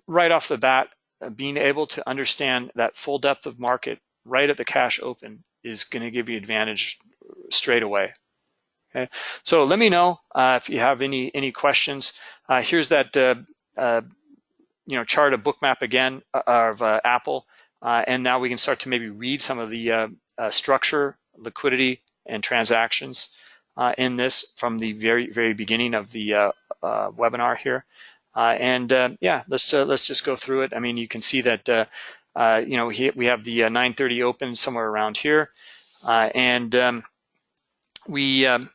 right off the bat, being able to understand that full depth of market right at the cash open is going to give you advantage straight away. Okay, so let me know uh, if you have any any questions. Uh, here's that uh, uh you know chart of bookmap again uh, of uh, Apple, and now we can start to maybe read some of the structure, liquidity, and transactions in this from the very very beginning of the webinar here. and yeah, let's let's just go through it. I mean, you can see that uh, you know, he, we have the uh, 930 open somewhere around here. Uh, and um, we, um,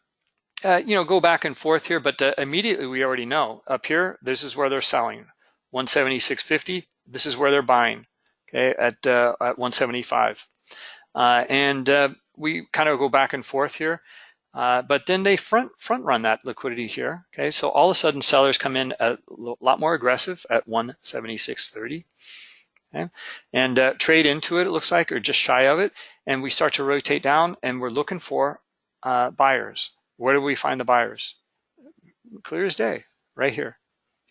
uh, you know, go back and forth here, but uh, immediately we already know up here, this is where they're selling 176.50. This is where they're buying, okay, at, at 175. and we kind of go back and forth here. Uh, but then they front front run that liquidity here. Okay, so all of a sudden sellers come in a lot more aggressive at 176.30. Okay, and uh, trade into it. It looks like, or just shy of it, and we start to rotate down, and we're looking for uh, buyers. Where do we find the buyers? Clear as day, right here.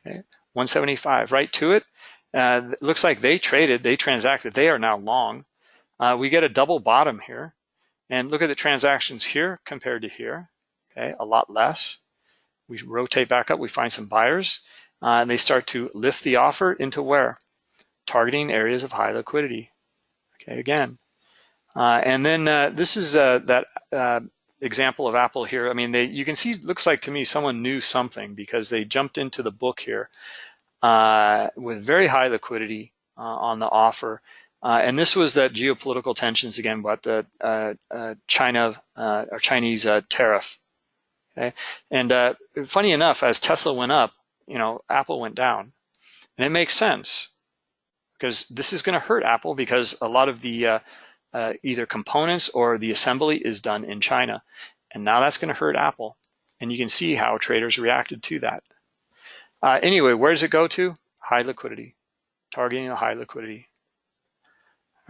Okay, 175, right to it. Uh, it looks like they traded, they transacted. They are now long. Uh, we get a double bottom here and look at the transactions here compared to here, okay, a lot less. We rotate back up, we find some buyers, uh, and they start to lift the offer into where? Targeting areas of high liquidity, okay, again. Uh, and then uh, this is uh, that uh, example of Apple here. I mean, they you can see, it looks like to me someone knew something because they jumped into the book here uh, with very high liquidity on the offer uh, and this was that geopolitical tensions again about the uh, uh, China uh, or Chinese uh, tariff. Okay, and uh, funny enough, as Tesla went up, you know, Apple went down, and it makes sense because this is going to hurt Apple because a lot of the either components or the assembly is done in China, and now that's going to hurt Apple, and you can see how traders reacted to that. anyway, where does it go to? High liquidity, targeting the high liquidity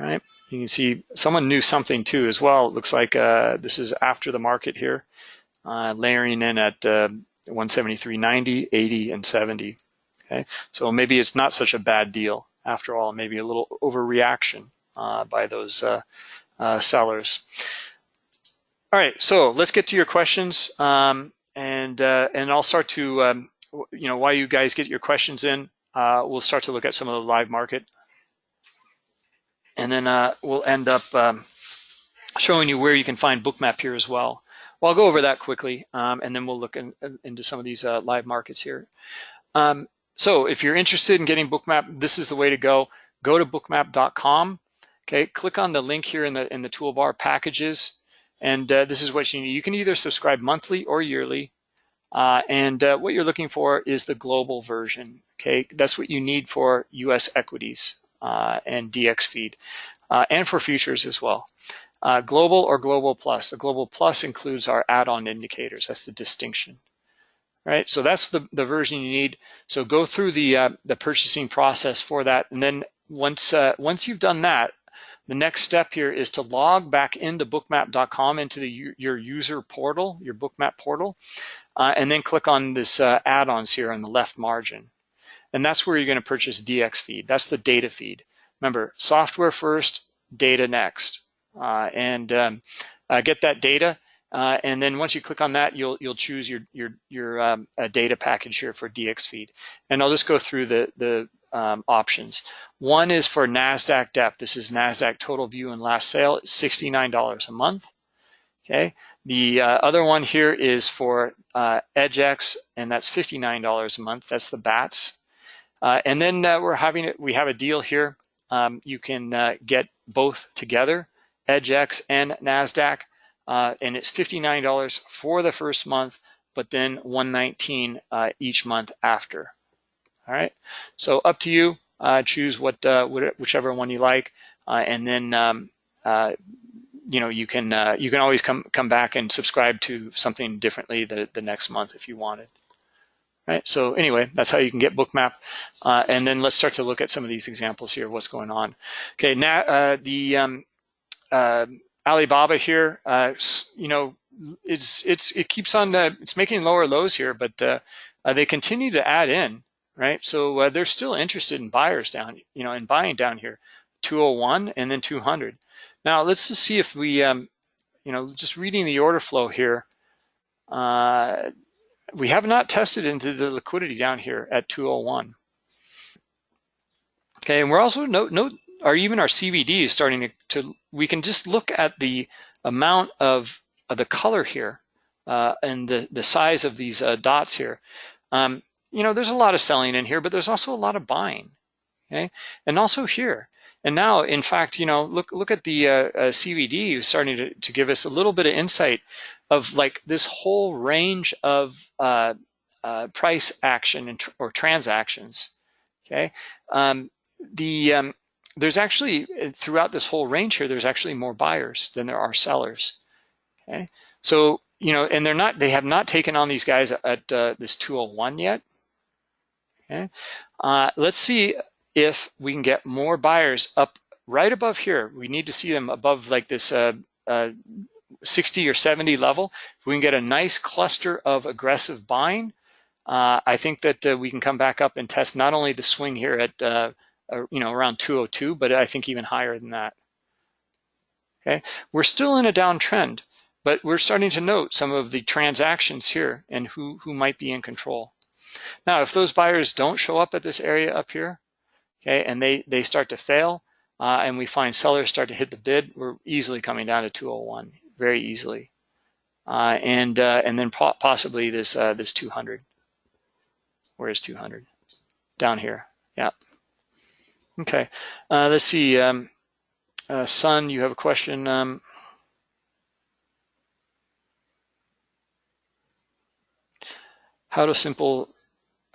right? You can see someone knew something too as well. It looks like uh, this is after the market here, uh, layering in at uh, 173.90, 80, and 70. Okay, so maybe it's not such a bad deal after all. Maybe a little overreaction uh, by those uh, uh, sellers. All right, so let's get to your questions, um, and and I'll start to um, you know while you guys get your questions in, we'll start to look at some of the live market and then uh, we'll end up um, showing you where you can find Bookmap here as well. Well, I'll go over that quickly, um, and then we'll look in, in, into some of these uh, live markets here. Um, so if you're interested in getting Bookmap, this is the way to go. Go to bookmap.com. Okay, click on the link here in the in the toolbar, packages, and uh, this is what you need. You can either subscribe monthly or yearly, uh, and uh, what you're looking for is the global version. Okay, that's what you need for U.S. equities uh, and dxFeed, uh, and for futures as well. Uh, global or global plus. The global plus includes our add-on indicators. That's the distinction, right? So that's the, the version you need. So go through the uh, the purchasing process for that, and then once uh, once you've done that, the next step here is to log back into bookmap.com into the, your user portal, your bookmap portal, uh, and then click on this uh, add-ons here on the left margin. And that's where you're going to purchase dxFeed. That's the data feed. Remember, software first, data next. Uh, and um, uh, get that data. Uh, and then once you click on that, you'll you'll choose your your your um, data package here for dxFeed. And I'll just go through the the um, options. One is for NASDAQ depth. This is NASDAQ total view and last sale. $69 a month. Okay. The uh, other one here is for uh, EDGX, and that's $59 a month. That's the BATS. Uh, and then uh, we're having it, we have a deal here. Um, you can uh, get both together, EDGX and NASDAQ, uh, and it's $59 for the first month, but then 119 uh, each month after. All right, so up to you. Uh, choose what whichever one you like, and then um, you know you can you can always come come back and subscribe to something differently the, the next month if you wanted right? So anyway, that's how you can get Bookmap. Uh, and then let's start to look at some of these examples here, what's going on. Okay, now uh, the um, uh, Alibaba here, uh, you know, it's it's it keeps on uh, it's making lower lows here, but uh, they continue to add in, right? So they're still interested in buyers down, you know, in buying down here, 201 and then 200. Now let's just see if we, um, you know, just reading the order flow here. Uh, we have not tested into the liquidity down here at 201. Okay, and we're also note note or even our CVD is starting to, to we can just look at the amount of, of the color here uh, and the the size of these uh, dots here. Um, you know, there's a lot of selling in here, but there's also a lot of buying. Okay, and also here. And now, in fact, you know, look look at the uh, uh CVD starting to, to give us a little bit of insight of like this whole range of uh, uh, price action and tr or transactions. Okay, um, the um, there's actually throughout this whole range here, there's actually more buyers than there are sellers. Okay, so you know, and they're not, they have not taken on these guys at uh, this 201 yet. Okay, uh, let's see if we can get more buyers up right above here. We need to see them above like this uh, uh, 60 or 70 level. If we can get a nice cluster of aggressive buying, uh, I think that uh, we can come back up and test not only the swing here at uh, you know around 202, but I think even higher than that. Okay, we're still in a downtrend, but we're starting to note some of the transactions here and who who might be in control. Now, if those buyers don't show up at this area up here, okay, and they they start to fail, uh, and we find sellers start to hit the bid, we're easily coming down to 201, very easily, uh, and uh, and then possibly this uh, this 200. Where is 200? Down here. Yeah. Okay. Uh, let's see. Um, uh, Sun, you have a question. Um, how to simple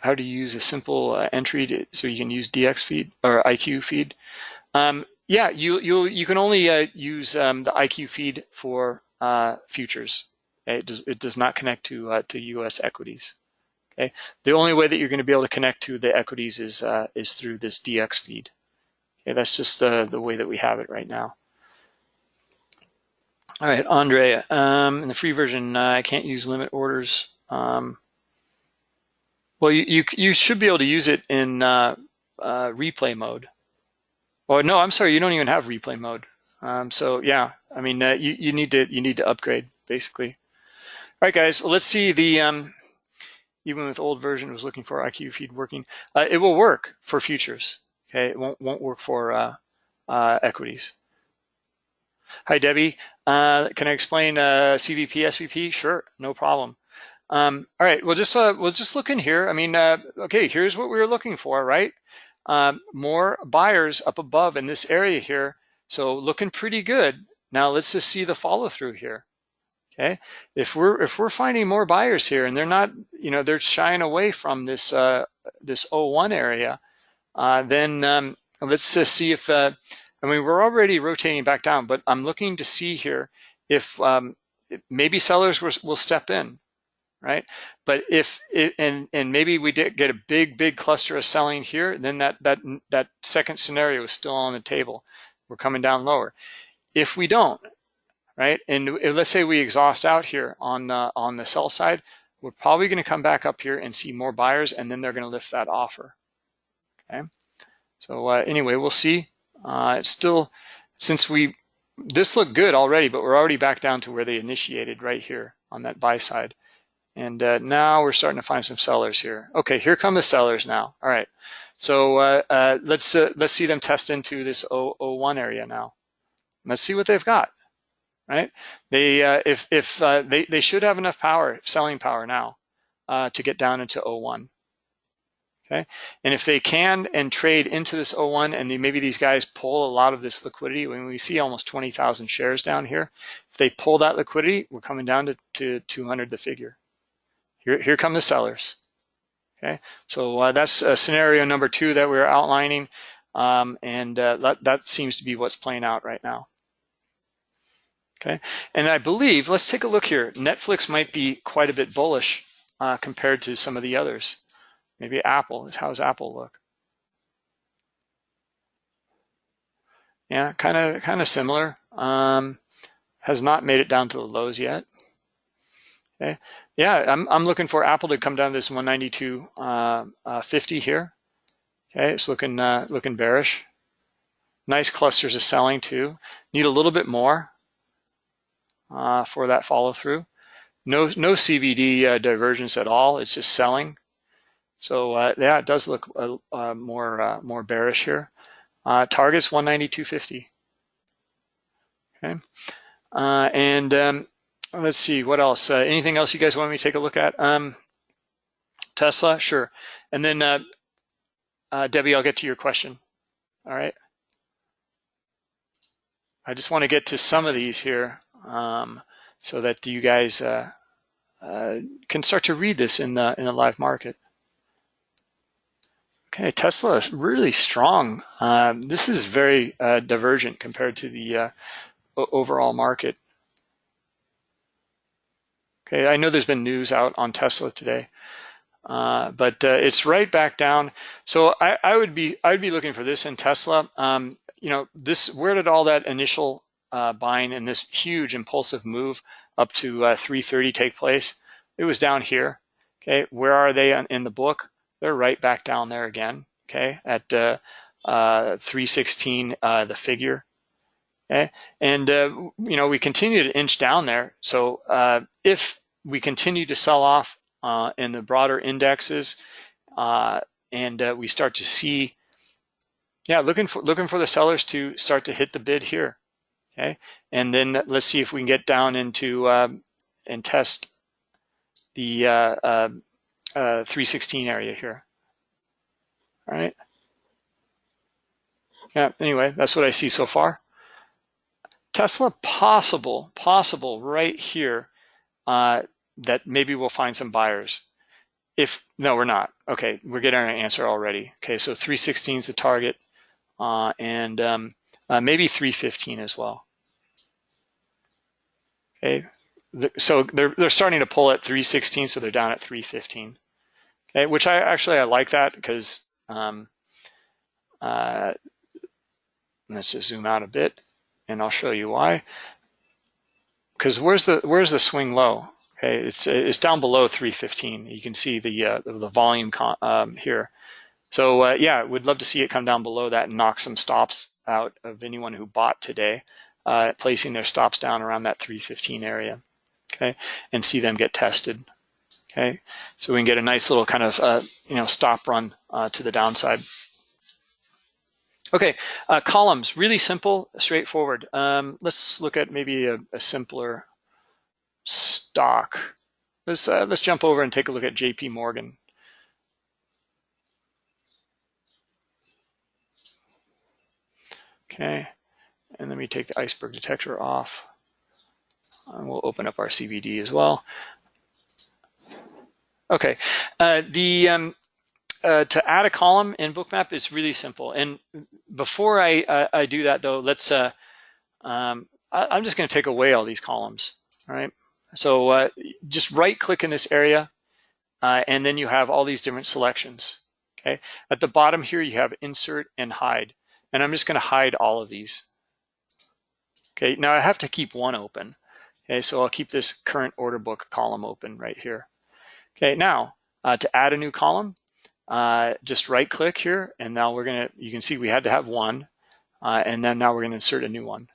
how to use a simple uh, entry to, so you can use dxFeed or IQFeed. Um, yeah, you you you can only uh, use um, the IQFeed for uh, futures. It does it does not connect to uh, to U.S. equities. Okay, the only way that you're going to be able to connect to the equities is uh, is through this dxFeed. Okay, that's just the the way that we have it right now. All right, Andre, um, in the free version, uh, I can't use limit orders. Um, well, you, you, you should be able to use it in uh, uh, replay mode. Oh no, I'm sorry, you don't even have replay mode. Um, so yeah, I mean, uh, you you need to you need to upgrade basically. All right, guys. Well, let's see the um, even with old version was looking for IQFeed working. Uh, it will work for futures. Okay, it won't won't work for uh, uh, equities. Hi Debbie, uh, can I explain uh, CVP SVP? Sure, no problem. Um, all right, we'll just uh, we'll just look in here. I mean, okay, here's what we were looking for, right? Um, more buyers up above in this area here. So looking pretty good. Now let's just see the follow through here. Okay, if we're if we're finding more buyers here and they're not, you know, they're shying away from this uh, this 01 area, uh, then um, let's just see if uh, I mean we're already rotating back down, but I'm looking to see here if um, maybe sellers will, will step in, right? But if it, and and maybe we did get a big big cluster of selling here, then that that that second scenario is still on the table. We're coming down lower. If we don't, right? And let's say we exhaust out here on uh, on the sell side, we're probably going to come back up here and see more buyers, and then they're going to lift that offer. Okay. So uh, anyway, we'll see. Uh, it's still since we this looked good already, but we're already back down to where they initiated right here on that buy side. And uh, now we're starting to find some sellers here. Okay, here come the sellers now. All right, so uh, uh, let's uh, let's see them test into this 001 area now. Let's see what they've got right? They uh, if if uh, they they should have enough power, selling power now, uh, to get down into 01. Okay, and if they can and trade into this 01, and they, maybe these guys pull a lot of this liquidity. When we see almost 20,000 shares down here, if they pull that liquidity, we're coming down to, to 200 the figure. Here here come the sellers. Okay, so uh, that's scenario number two that we we're outlining, um, and uh, that that seems to be what's playing out right now. Okay, and I believe, let's take a look here. Netflix might be quite a bit bullish uh, compared to some of the others. Maybe Apple, how does Apple look? Yeah, kind of kind of similar. Um, has not made it down to the lows yet. Okay, yeah, I'm I'm looking for Apple to come down to this 192.50 uh, uh, here. Okay, it's looking uh, looking bearish. Nice clusters of selling too. Need a little bit more uh, for that follow through. No, no CVD uh, divergence at all. It's just selling. So uh, yeah, it does look uh, uh, more uh, more bearish here. targets 192.50. Okay, and um, let's see what else. anything else you guys want me to take a look at? Um, Tesla, sure. And then Debbie, I'll get to your question. All right. I just want to get to some of these here um, so that you guys uh, uh, can start to read this in the in the live market. Okay, Tesla is really strong. Um, this is very uh, divergent compared to the uh, overall market. Okay, I know there's been news out on Tesla today, uh, but uh, it's right back down. So I, I, would be I would be looking for this in Tesla. Um, you know, this where did all that initial uh, buying and this huge impulsive move up to uh, 330 take place? It was down here. Okay, where are they in the book? They're right back down there again. Okay, at uh, uh, 316 the figure. Okay, and uh, you know we continue to inch down there. So uh, if we continue to sell off uh, in the broader indexes, uh, and uh, we start to see, yeah, looking for looking for the sellers to start to hit the bid here. Okay, and then let's see if we can get down into um, and test the uh, 316 area here. All right. Yeah. Anyway, that's what I see so far. Tesla possible, possible right here uh, that maybe we'll find some buyers. If, no, we're not. Okay, we're getting an answer already. Okay, so 316 is the target uh, and um, uh, maybe 315 as well. Okay, so they're, they're starting to pull at 316, so they're down at 315. Okay, which I actually, I like that because um, uh, let's just zoom out a bit and I'll show you why. Because where's the where's the swing low? Okay, it's it's down below 315. You can see the uh, the volume um, here. So uh, yeah, we'd love to see it come down below that and knock some stops out of anyone who bought today, uh, placing their stops down around that 315 area. Okay, and see them get tested. Okay, so we can get a nice little kind of uh, you know stop run uh, to the downside. Okay, uh, columns, really simple, straightforward. Um, let's look at maybe a, a simpler stock. Let's, uh, let's jump over and take a look at JP Morgan. Okay, and let me take the iceberg detector off. And we'll open up our CVD as well. Okay, uh, the um, uh, to add a column in Bookmap is really simple. And before I, uh, I do that though, let's, uh, um, I, am just gonna take away all these columns, all right? So uh, just right click in this area uh, and then you have all these different selections, okay? At the bottom here, you have insert and hide. And I'm just gonna hide all of these. Okay, now I have to keep one open. Okay, so I'll keep this current order book column open right here. Okay, now uh, to add a new column, uh, just right click here and now we're gonna, you can see we had to have one uh, and then now we're gonna insert a new one.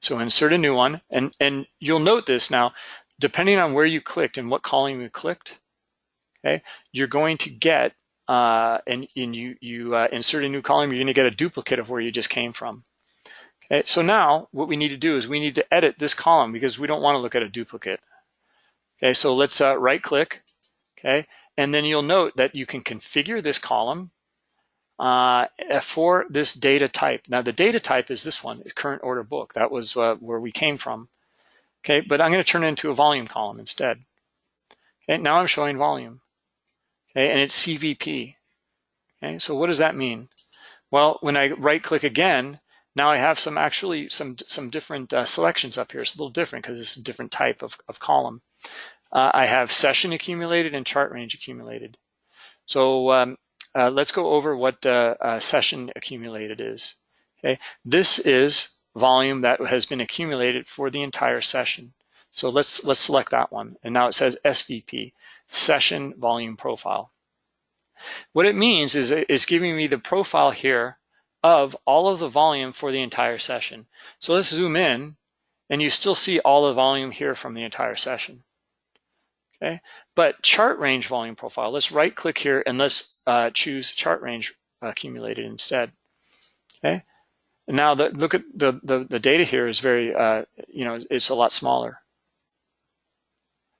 So insert a new one and, and you'll note this now, depending on where you clicked and what column you clicked, okay, you're going to get, uh, and, and you, you uh, insert a new column, you're gonna get a duplicate of where you just came from. Okay, so now what we need to do is we need to edit this column because we don't wanna look at a duplicate. Okay, so let's uh, right click, okay, and then you'll note that you can configure this column uh, for this data type. Now the data type is this one, current order book. That was uh, where we came from. Okay, but I'm gonna turn it into a volume column instead. Okay, now I'm showing volume. Okay, and it's CVP. Okay, so what does that mean? Well, when I right click again, now I have some actually some some different uh, selections up here. It's a little different because it's a different type of, of column uh, I have session accumulated and chart range accumulated. So um, uh, let's go over what uh, uh, session accumulated is. Okay, this is volume that has been accumulated for the entire session. So let's let's select that one. And now it says SVP, session volume profile. What it means is it's giving me the profile here of all of the volume for the entire session. So let's zoom in and you still see all the volume here from the entire session okay? But chart range volume profile, let's right click here and let's uh, choose chart range accumulated instead, okay? And now the, look at the, the, the data here is very, uh, you know, it's a lot smaller.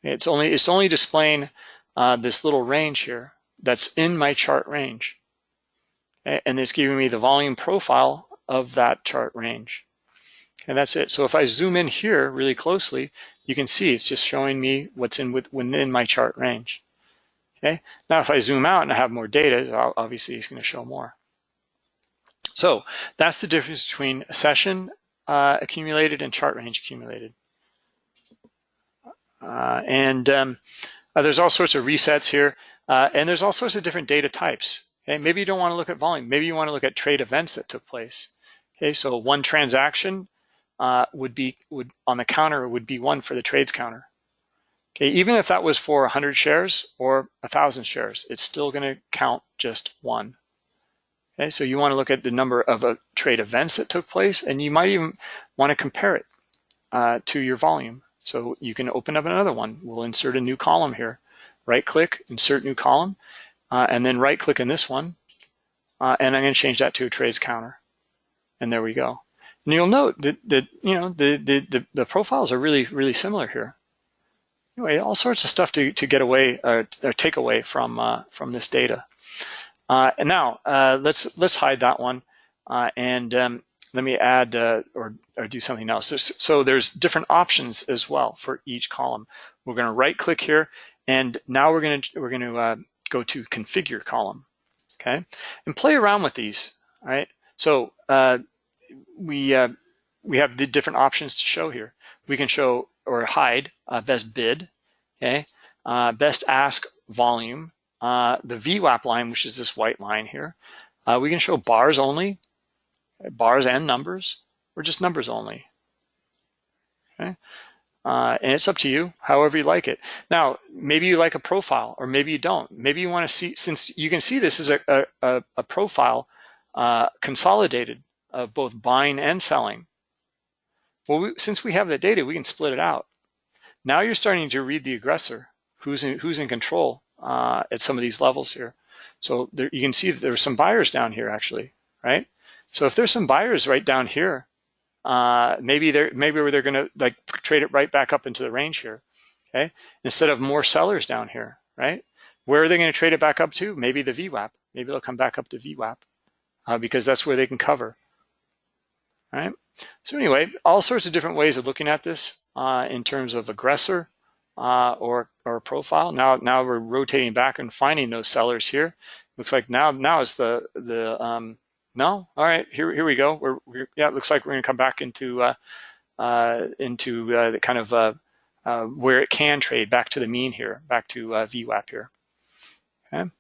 It's only, it's only displaying uh, this little range here that's in my chart range. And it's giving me the volume profile of that chart range. And that's it. So if I zoom in here really closely, you can see it's just showing me what's in with, within my chart range. Okay. Now, if I zoom out and I have more data, obviously it's going to show more. So that's the difference between session uh, accumulated and chart range accumulated. Uh, and um, uh, there's all sorts of resets here. Uh, and there's all sorts of different data types. Okay, maybe you don't want to look at volume. Maybe you want to look at trade events that took place. Okay, so one transaction uh, would be would on the counter would be one for the trades counter. Okay, even if that was for 100 shares or 1,000 shares, it's still going to count just one. Okay, so you want to look at the number of uh, trade events that took place, and you might even want to compare it uh, to your volume. So you can open up another one. We'll insert a new column here. Right click, insert new column, uh, and then right click in this one, uh, and I'm going to change that to a trades counter. And there we go. And you'll note that, that you know the, the, the, the profiles are really, really similar here. Anyway, all sorts of stuff to, to get away or, or take away from uh, from this data. Uh, and now uh, let's let's hide that one uh, and um, let me add uh, or, or do something else. So there's different options as well for each column. We're going to right click here and now we're going to we're going to uh, go to configure column, okay, and play around with these. All right. So uh, we uh, we have the different options to show here. We can show or hide uh, best bid, okay, uh, best ask volume, uh, the VWAP line, which is this white line here. Uh, we can show bars only, bars and numbers, or just numbers only. Okay. Uh, and it's up to you, however you like it. Now, maybe you like a profile, or maybe you don't. Maybe you want to see, since you can see this is a, a, a profile uh, consolidated of both buying and selling. Well, we, since we have the data, we can split it out. Now you're starting to read the aggressor, who's in, who's in control uh, at some of these levels here. So there, you can see that there's some buyers down here actually, right? So if there's some buyers right down here, uh, maybe they're maybe where they're going to like trade it right back up into the range here, okay? Instead of more sellers down here, right? Where are they going to trade it back up to? Maybe the VWAP. Maybe they'll come back up to VWAP uh, because that's where they can cover. All right. So anyway, all sorts of different ways of looking at this uh, in terms of aggressor uh, or or profile. Now now we're rotating back and finding those sellers here. Looks like now now is the the um, no. All right, here here we go. We're, we're yeah. It looks like we're going to come back into uh, uh, into uh, the kind of uh, uh, where it can trade back to the mean here, back to uh, VWAP here. Okay, and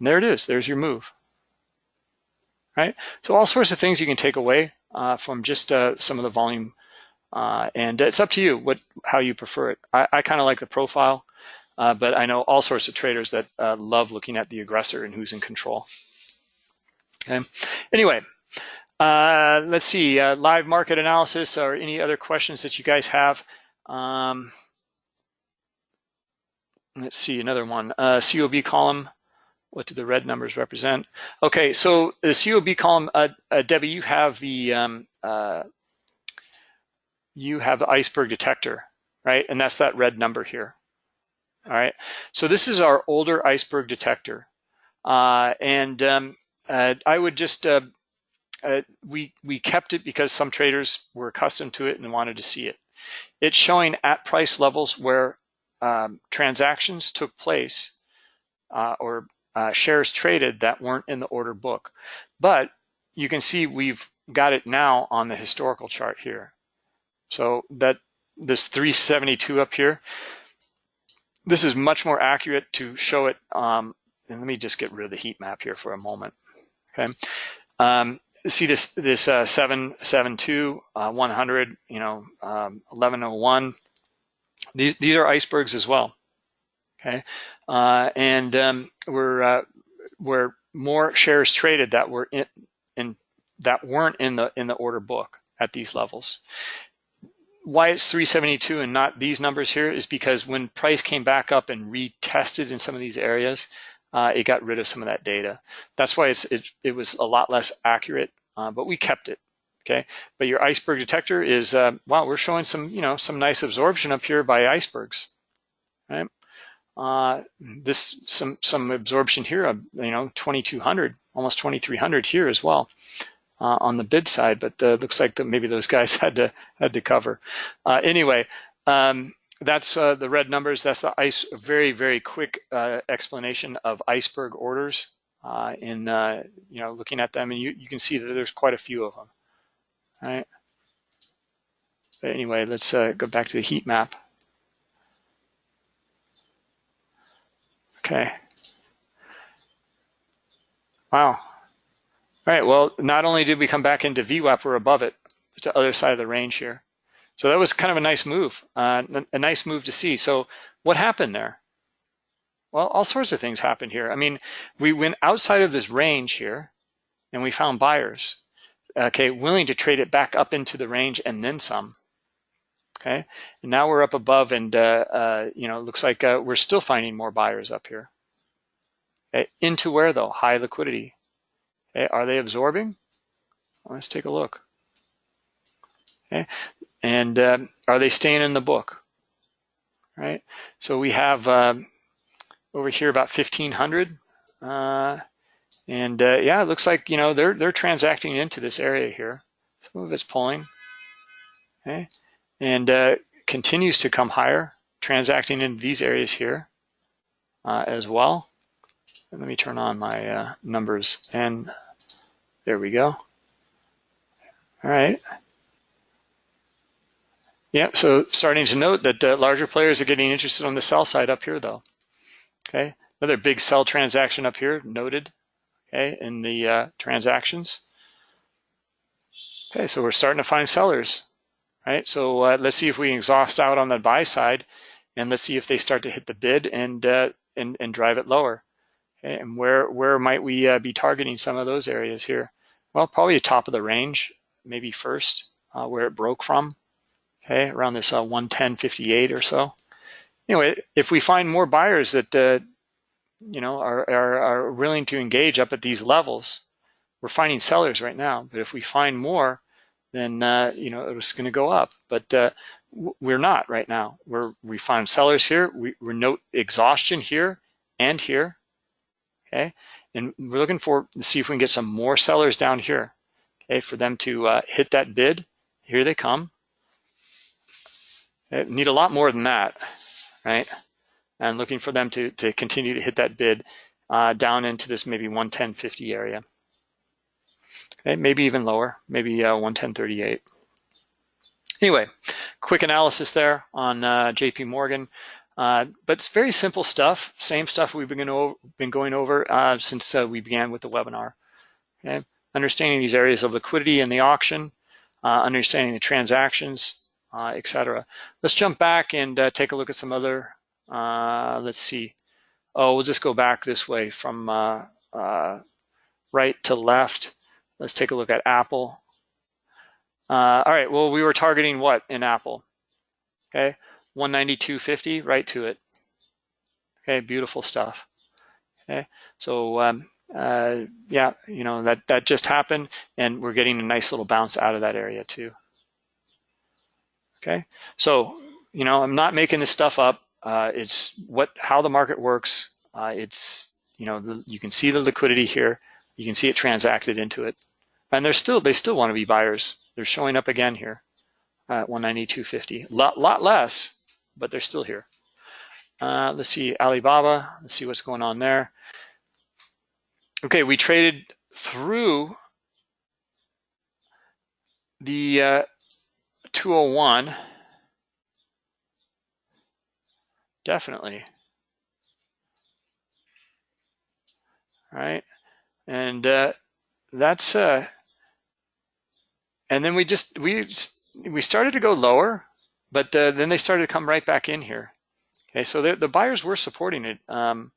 there it is. There's your move. Right. So all sorts of things you can take away from just some of the volume, and it's up to you what how you prefer it. I, I kind of like the profile, but I know all sorts of traders that love looking at the aggressor and who's in control. Okay. Anyway, uh, let's see, uh, live market analysis or any other questions that you guys have. Um, let's see, another one, uh, COB column. What do the red numbers represent? Okay, so the COB column, uh, uh, Debbie, you have the um, uh, you have the iceberg detector, right? And that's that red number here. All right, so this is our older iceberg detector. and um, uh, I would just, uh, uh, we, we kept it because some traders were accustomed to it and wanted to see it. It's showing at price levels where um, transactions took place uh, or uh, shares traded that weren't in the order book. But you can see we've got it now on the historical chart here. So that this 372 up here, this is much more accurate to show it. Um, and let me just get rid of the heat map here for a moment. Okay. Um, see this this uh, 772, uh, 100, you know, um, 1101. These these are icebergs as well. Okay, uh, and um, we're uh, we're more shares traded that were in, in that weren't in the in the order book at these levels. Why it's 372 and not these numbers here is because when price came back up and retested in some of these areas, uh, it got rid of some of that data. That's why it's, it, it was a lot less accurate, uh, but we kept it. Okay, but your iceberg detector is uh, wow. We're showing some you know some nice absorption up here by icebergs, right? Uh, this some some absorption here you know 2200, almost 2300 here as well uh, on the bid side, but uh, looks like that maybe those guys had to had to cover. Anyway, um, that's uh, the red numbers. That's the ice. Very very quick uh, explanation of iceberg orders uh, in uh, you know looking at them, and you you can see that there's quite a few of them. All right. But anyway, let's uh, go back to the heat map. Okay. Wow. All right, well, not only did we come back into VWAP, we're above it. It's the other side of the range here. So that was kind of a nice move, uh, a nice move to see. So what happened there? Well, all sorts of things happened here. I mean, we went outside of this range here and we found buyers, okay, willing to trade it back up into the range and then some. Okay, and now we're up above and, uh, uh, you know, it looks like uh, we're still finding more buyers up here. Okay. Into where though? High liquidity. Okay. Are they absorbing? Let's take a look. Okay. And um, are they staying in the book? Right. So we have um, over here about 1500. Uh, and uh, yeah, it looks like, you know, they're, they're transacting into this area here. Some of it's pulling. Okay and uh, continues to come higher, transacting in these areas here uh, as well. Let me turn on my uh, numbers and there we go. All right. Yeah, so starting to note that uh, larger players are getting interested on the sell side up here though. Okay, another big sell transaction up here noted, okay, in the uh, transactions. Okay, so we're starting to find sellers right? So uh, let's see if we exhaust out on the buy side, and let's see if they start to hit the bid and uh, and, and drive it lower. Okay? And where where might we uh, be targeting some of those areas here? Well, probably top of the range, maybe first, uh, where it broke from. Okay, around this uh, 110.58 or so. Anyway, if we find more buyers that uh, you know are, are are willing to engage up at these levels, we're finding sellers right now. But if we find more, then uh, you know it's going to go up. But uh, we're not right now. We're we find sellers here. We, we note exhaustion here and here. Okay, and we're looking for to see if we can get some more sellers down here. Okay, for them to uh, hit that bid. Here they come. They need a lot more than that, right? And looking for them to to continue to hit that bid uh, down into this maybe 110.50 area. Okay, maybe even lower, maybe uh, 110.38. Anyway, quick analysis there on uh, JP Morgan. Uh, but it's very simple stuff, same stuff we've been, over, been going over uh, since uh, we began with the webinar. Okay? Understanding these areas of liquidity in the auction, uh, understanding the transactions, uh, etc. Let's jump back and uh, take a look at some other, let's see. Oh, we'll just go back this way from right to left. Let's take a look at Apple. Uh, all right, well, we were targeting what in Apple? Okay, 192.50, right to it. Okay, beautiful stuff. Okay, so um, uh, yeah, you know, that, that just happened and we're getting a nice little bounce out of that area too. Okay, so, you know, I'm not making this stuff up. Uh, it's what how the market works. Uh, it's, you know, the, you can see the liquidity here. You can see it transacted into it. And they're still they still want to be buyers. They're showing up again here at 192.50. Lot lot less, but they're still here. Uh, let's see Alibaba. Let's see what's going on there. Okay, we traded through the uh, 201. Definitely. Right, and uh, that's uh, and then we just we we started to go lower, but uh, then they started to come right back in here. Okay, so the buyers were supporting it. Um,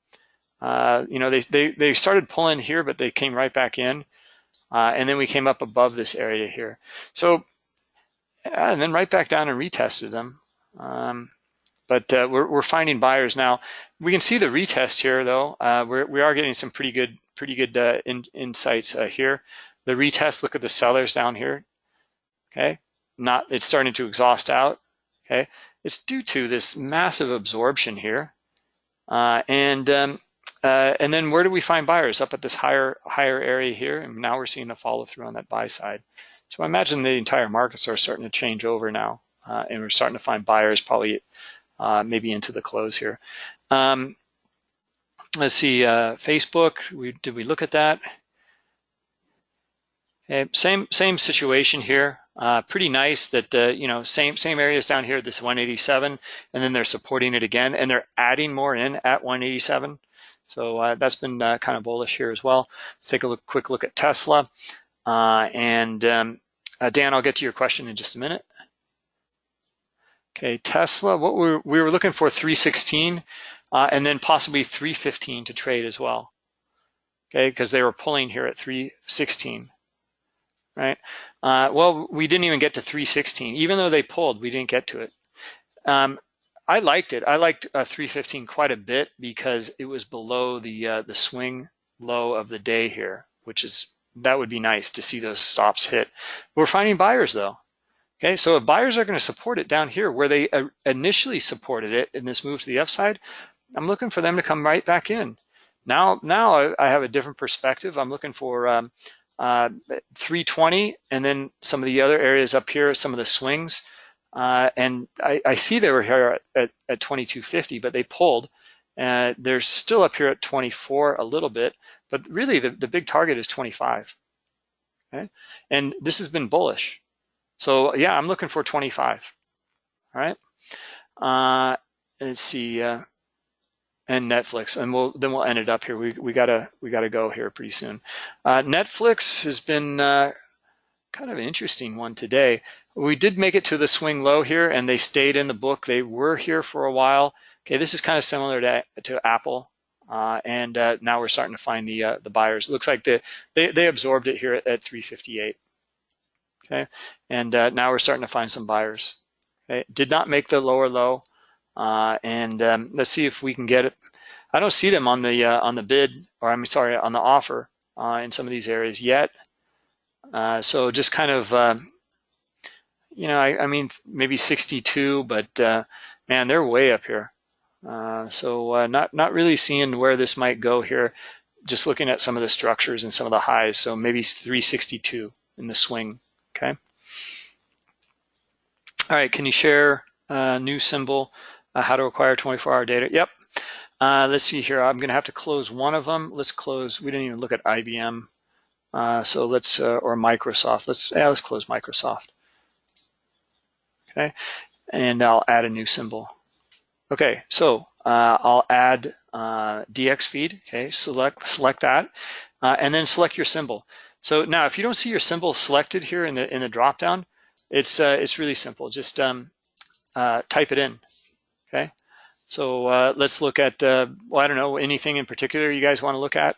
uh, you know, they, they they started pulling here, but they came right back in, uh, and then we came up above this area here. So, and then right back down and retested them. Um, but uh, we're we're finding buyers now. We can see the retest here, though. Uh, we're we are getting some pretty good pretty good uh, in, insights uh, here. The retest. Look at the sellers down here okay? Not, it's starting to exhaust out, okay? It's due to this massive absorption here. Uh, and um, uh, and then where do we find buyers? Up at this higher higher area here, and now we're seeing the follow through on that buy side. So I imagine the entire markets are starting to change over now, uh, and we're starting to find buyers probably uh, maybe into the close here. Um, let's see, uh, Facebook, we, did we look at that? Okay, same same situation here. Uh, pretty nice that, uh, you know, same same areas down here, this 187, and then they're supporting it again, and they're adding more in at 187. So uh, that's been kind of bullish here as well. Let's take a look, quick look at Tesla. Uh, and um, uh, Dan, I'll get to your question in just a minute. Okay, Tesla, what we we were looking for 316 uh, and then possibly 315 to trade as well. Okay, because they were pulling here at 316, right? Uh, well, we didn't even get to 316. Even though they pulled, we didn't get to it. Um, I liked it. I liked uh, 315 quite a bit because it was below the uh, the swing low of the day here, which is that would be nice to see those stops hit. We're finding buyers though. Okay, so if buyers are going to support it down here where they uh, initially supported it in this move to the upside, I'm looking for them to come right back in. Now, now I have a different perspective. I'm looking for um, uh, 320 and then some of the other areas up here, some of the swings. Uh, and I, I, see they were here at, at, at 2250, but they pulled. Uh, they're still up here at 24 a little bit, but really the, the big target is 25. Okay, and this has been bullish. So yeah, I'm looking for 25. All right. Uh, let's see. Uh, and Netflix, and we'll then we'll end it up here. We we gotta we gotta go here pretty soon. Uh, Netflix has been uh, kind of an interesting one today. We did make it to the swing low here, and they stayed in the book. They were here for a while. Okay, this is kind of similar to to Apple, uh, and uh, now we're starting to find the uh, the buyers. It looks like the they they absorbed it here at, at 358. Okay, and uh, now we're starting to find some buyers. Okay, did not make the lower low. Uh, and um, let's see if we can get it. I don't see them on the uh, on the bid, or I'm sorry, on the offer in some of these areas yet. So just kind of, you know, I, I, mean, maybe 62, but man, they're way up here. Uh, so not not really seeing where this might go here. Just looking at some of the structures and some of the highs. So maybe 362 in the swing. Okay. All right. Can you share a new symbol? uh, how to acquire 24-hour data. Yep. Uh, let's see here. I'm going to have to close one of them. Let's close. We didn't even look at IBM. Uh, so let's, uh, or Microsoft. Let's, yeah, let's close Microsoft. Okay. And I'll add a new symbol. Okay. So uh, I'll add uh, dxFeed. Okay. Select, select that. and then select your symbol. So now if you don't see your symbol selected here in the, in the dropdown, it's, it's really simple. Just um, type it in. Okay, so uh, let's look at, uh, well, I don't know, anything in particular you guys want to look at?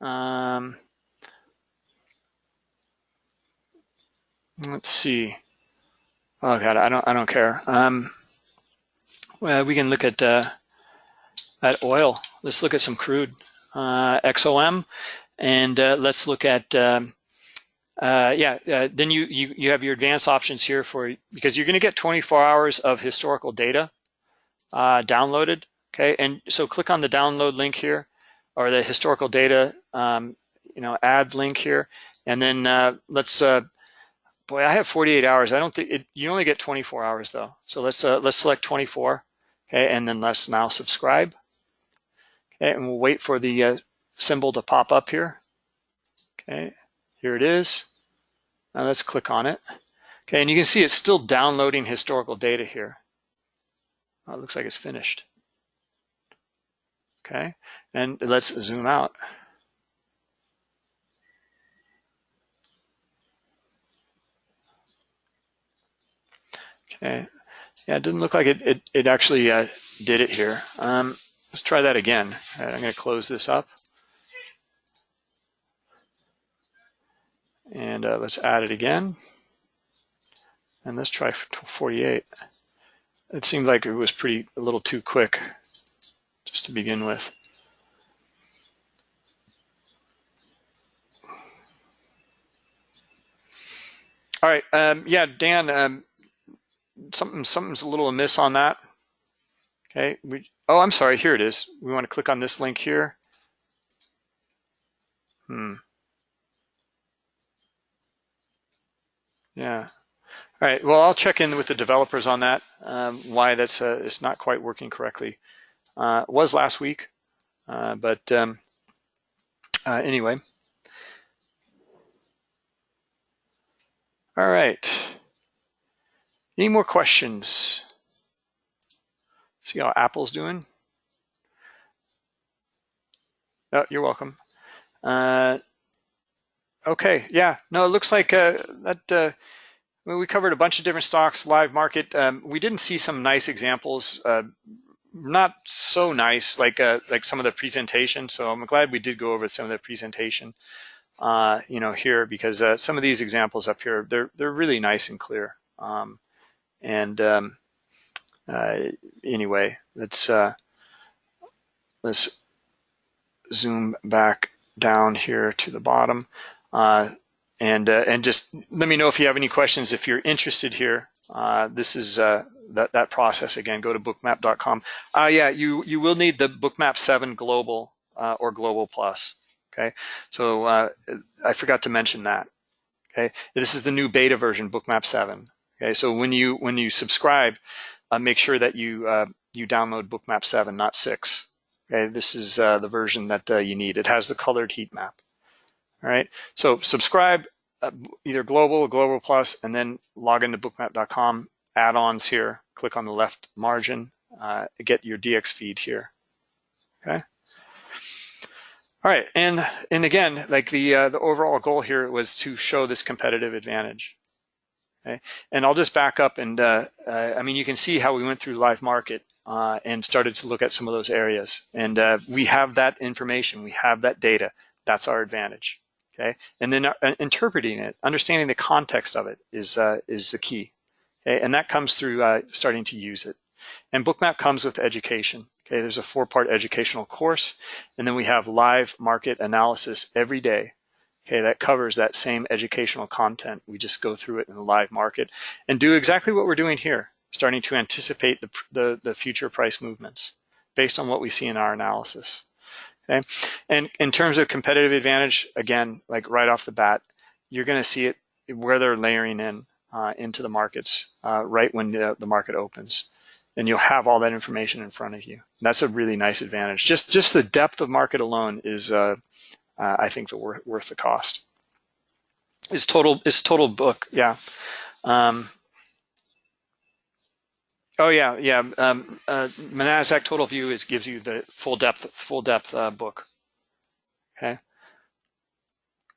Um, let's see. Oh God, I don't, I don't care. Um, well, we can look at uh, at oil. Let's look at some crude, uh, XOM, and uh, let's look at um, uh, yeah, uh, then you, you, you have your advanced options here for, because you're going to get 24 hours of historical data uh, downloaded. Okay, and so click on the download link here or the historical data, um, you know, add link here. And then uh, let's, uh, boy, I have 48 hours. I don't think it, you only get 24 hours though. So let's, uh, let's select 24. Okay, and then let's now subscribe. Okay, and we'll wait for the symbol to pop up here. Okay, here it is. Now let's click on it. Okay, and you can see it's still downloading historical data here. Oh, it looks like it's finished. Okay, and let's zoom out. Okay, yeah, it didn't look like it, it, it actually uh, did it here. Um, let's try that again. I'm going to close this up. And uh, let's add it again. And let's try 48. It seemed like it was pretty a little too quick just to begin with. All right, um, yeah, Dan, um, something something's a little amiss on that. Okay, we, oh, I'm sorry, here it is. We want to click on this link here. Hmm. Yeah. All right. Well, I'll check in with the developers on that. Um, why that's uh, it's not quite working correctly. Uh, was last week, uh, but um, uh, anyway. All right. Any more questions? See how Apple's doing? Oh, you're welcome. Uh, okay, yeah, no, it looks like uh, that uh, we covered a bunch of different stocks, live market. Um, we didn't see some nice examples, uh, not so nice like uh, like some of the presentation. So I'm glad we did go over some of the presentation, uh, you know, here because some of these examples up here they're they're really nice and clear. Um, and um, uh, anyway, let's uh, let's zoom back down here to the bottom. Uh, and and just let me know if you have any questions. If you're interested here, this is that that process again. Go to bookmap.com. Uh, yeah, you you will need the Bookmap Seven Global uh, or Global Plus. Okay, so uh, I forgot to mention that. Okay, this is the new beta version, Bookmap Seven. Okay, so when you when you subscribe, make sure that you you download Bookmap Seven, not Six. Okay, this is the version that you need. It has the colored heat map. All right, so subscribe uh, either global or global plus, and then log into bookmap.com, add-ons here, click on the left margin, uh, get your dxFeed here. Okay. All right, and and again, like the uh, the overall goal here was to show this competitive advantage. Okay, and I'll just back up and uh, uh, I mean you can see how we went through live market uh, and started to look at some of those areas, and uh, we have that information, we have that data. That's our advantage okay? And then uh, interpreting it, understanding the context of it is, uh, is the key, okay? And that comes through starting to use it. And Bookmap comes with education, okay? There's a four-part educational course, and then we have live market analysis every day, okay? That covers that same educational content. We just go through it in the live market and do exactly what we're doing here, starting to anticipate the, the, the future price movements based on what we see in our analysis. Okay, and in terms of competitive advantage, again, like right off the bat, you're going to see it where they're layering in uh, into the markets uh, right when the, the, market opens, and you'll have all that information in front of you. That's a really nice advantage. Just just the depth of market alone is, uh, uh I think, the worth worth the cost. Is total is total book, yeah. Um, Oh yeah, yeah. Um, uh, Total View is gives you the full depth, full depth uh, book. Okay.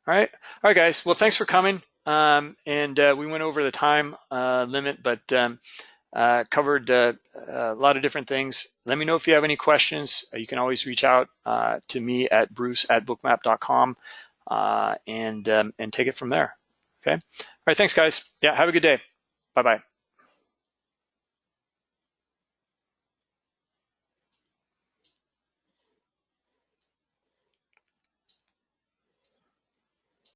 All right, all right, guys. Well, thanks for coming. Um, and uh, we went over the time uh, limit, but um, uh, covered uh, a lot of different things. Let me know if you have any questions. You can always reach out to me at bruce at bookmap.com and um, and take it from there. Okay. All right. Thanks, guys. Yeah. Have a good day. Bye bye.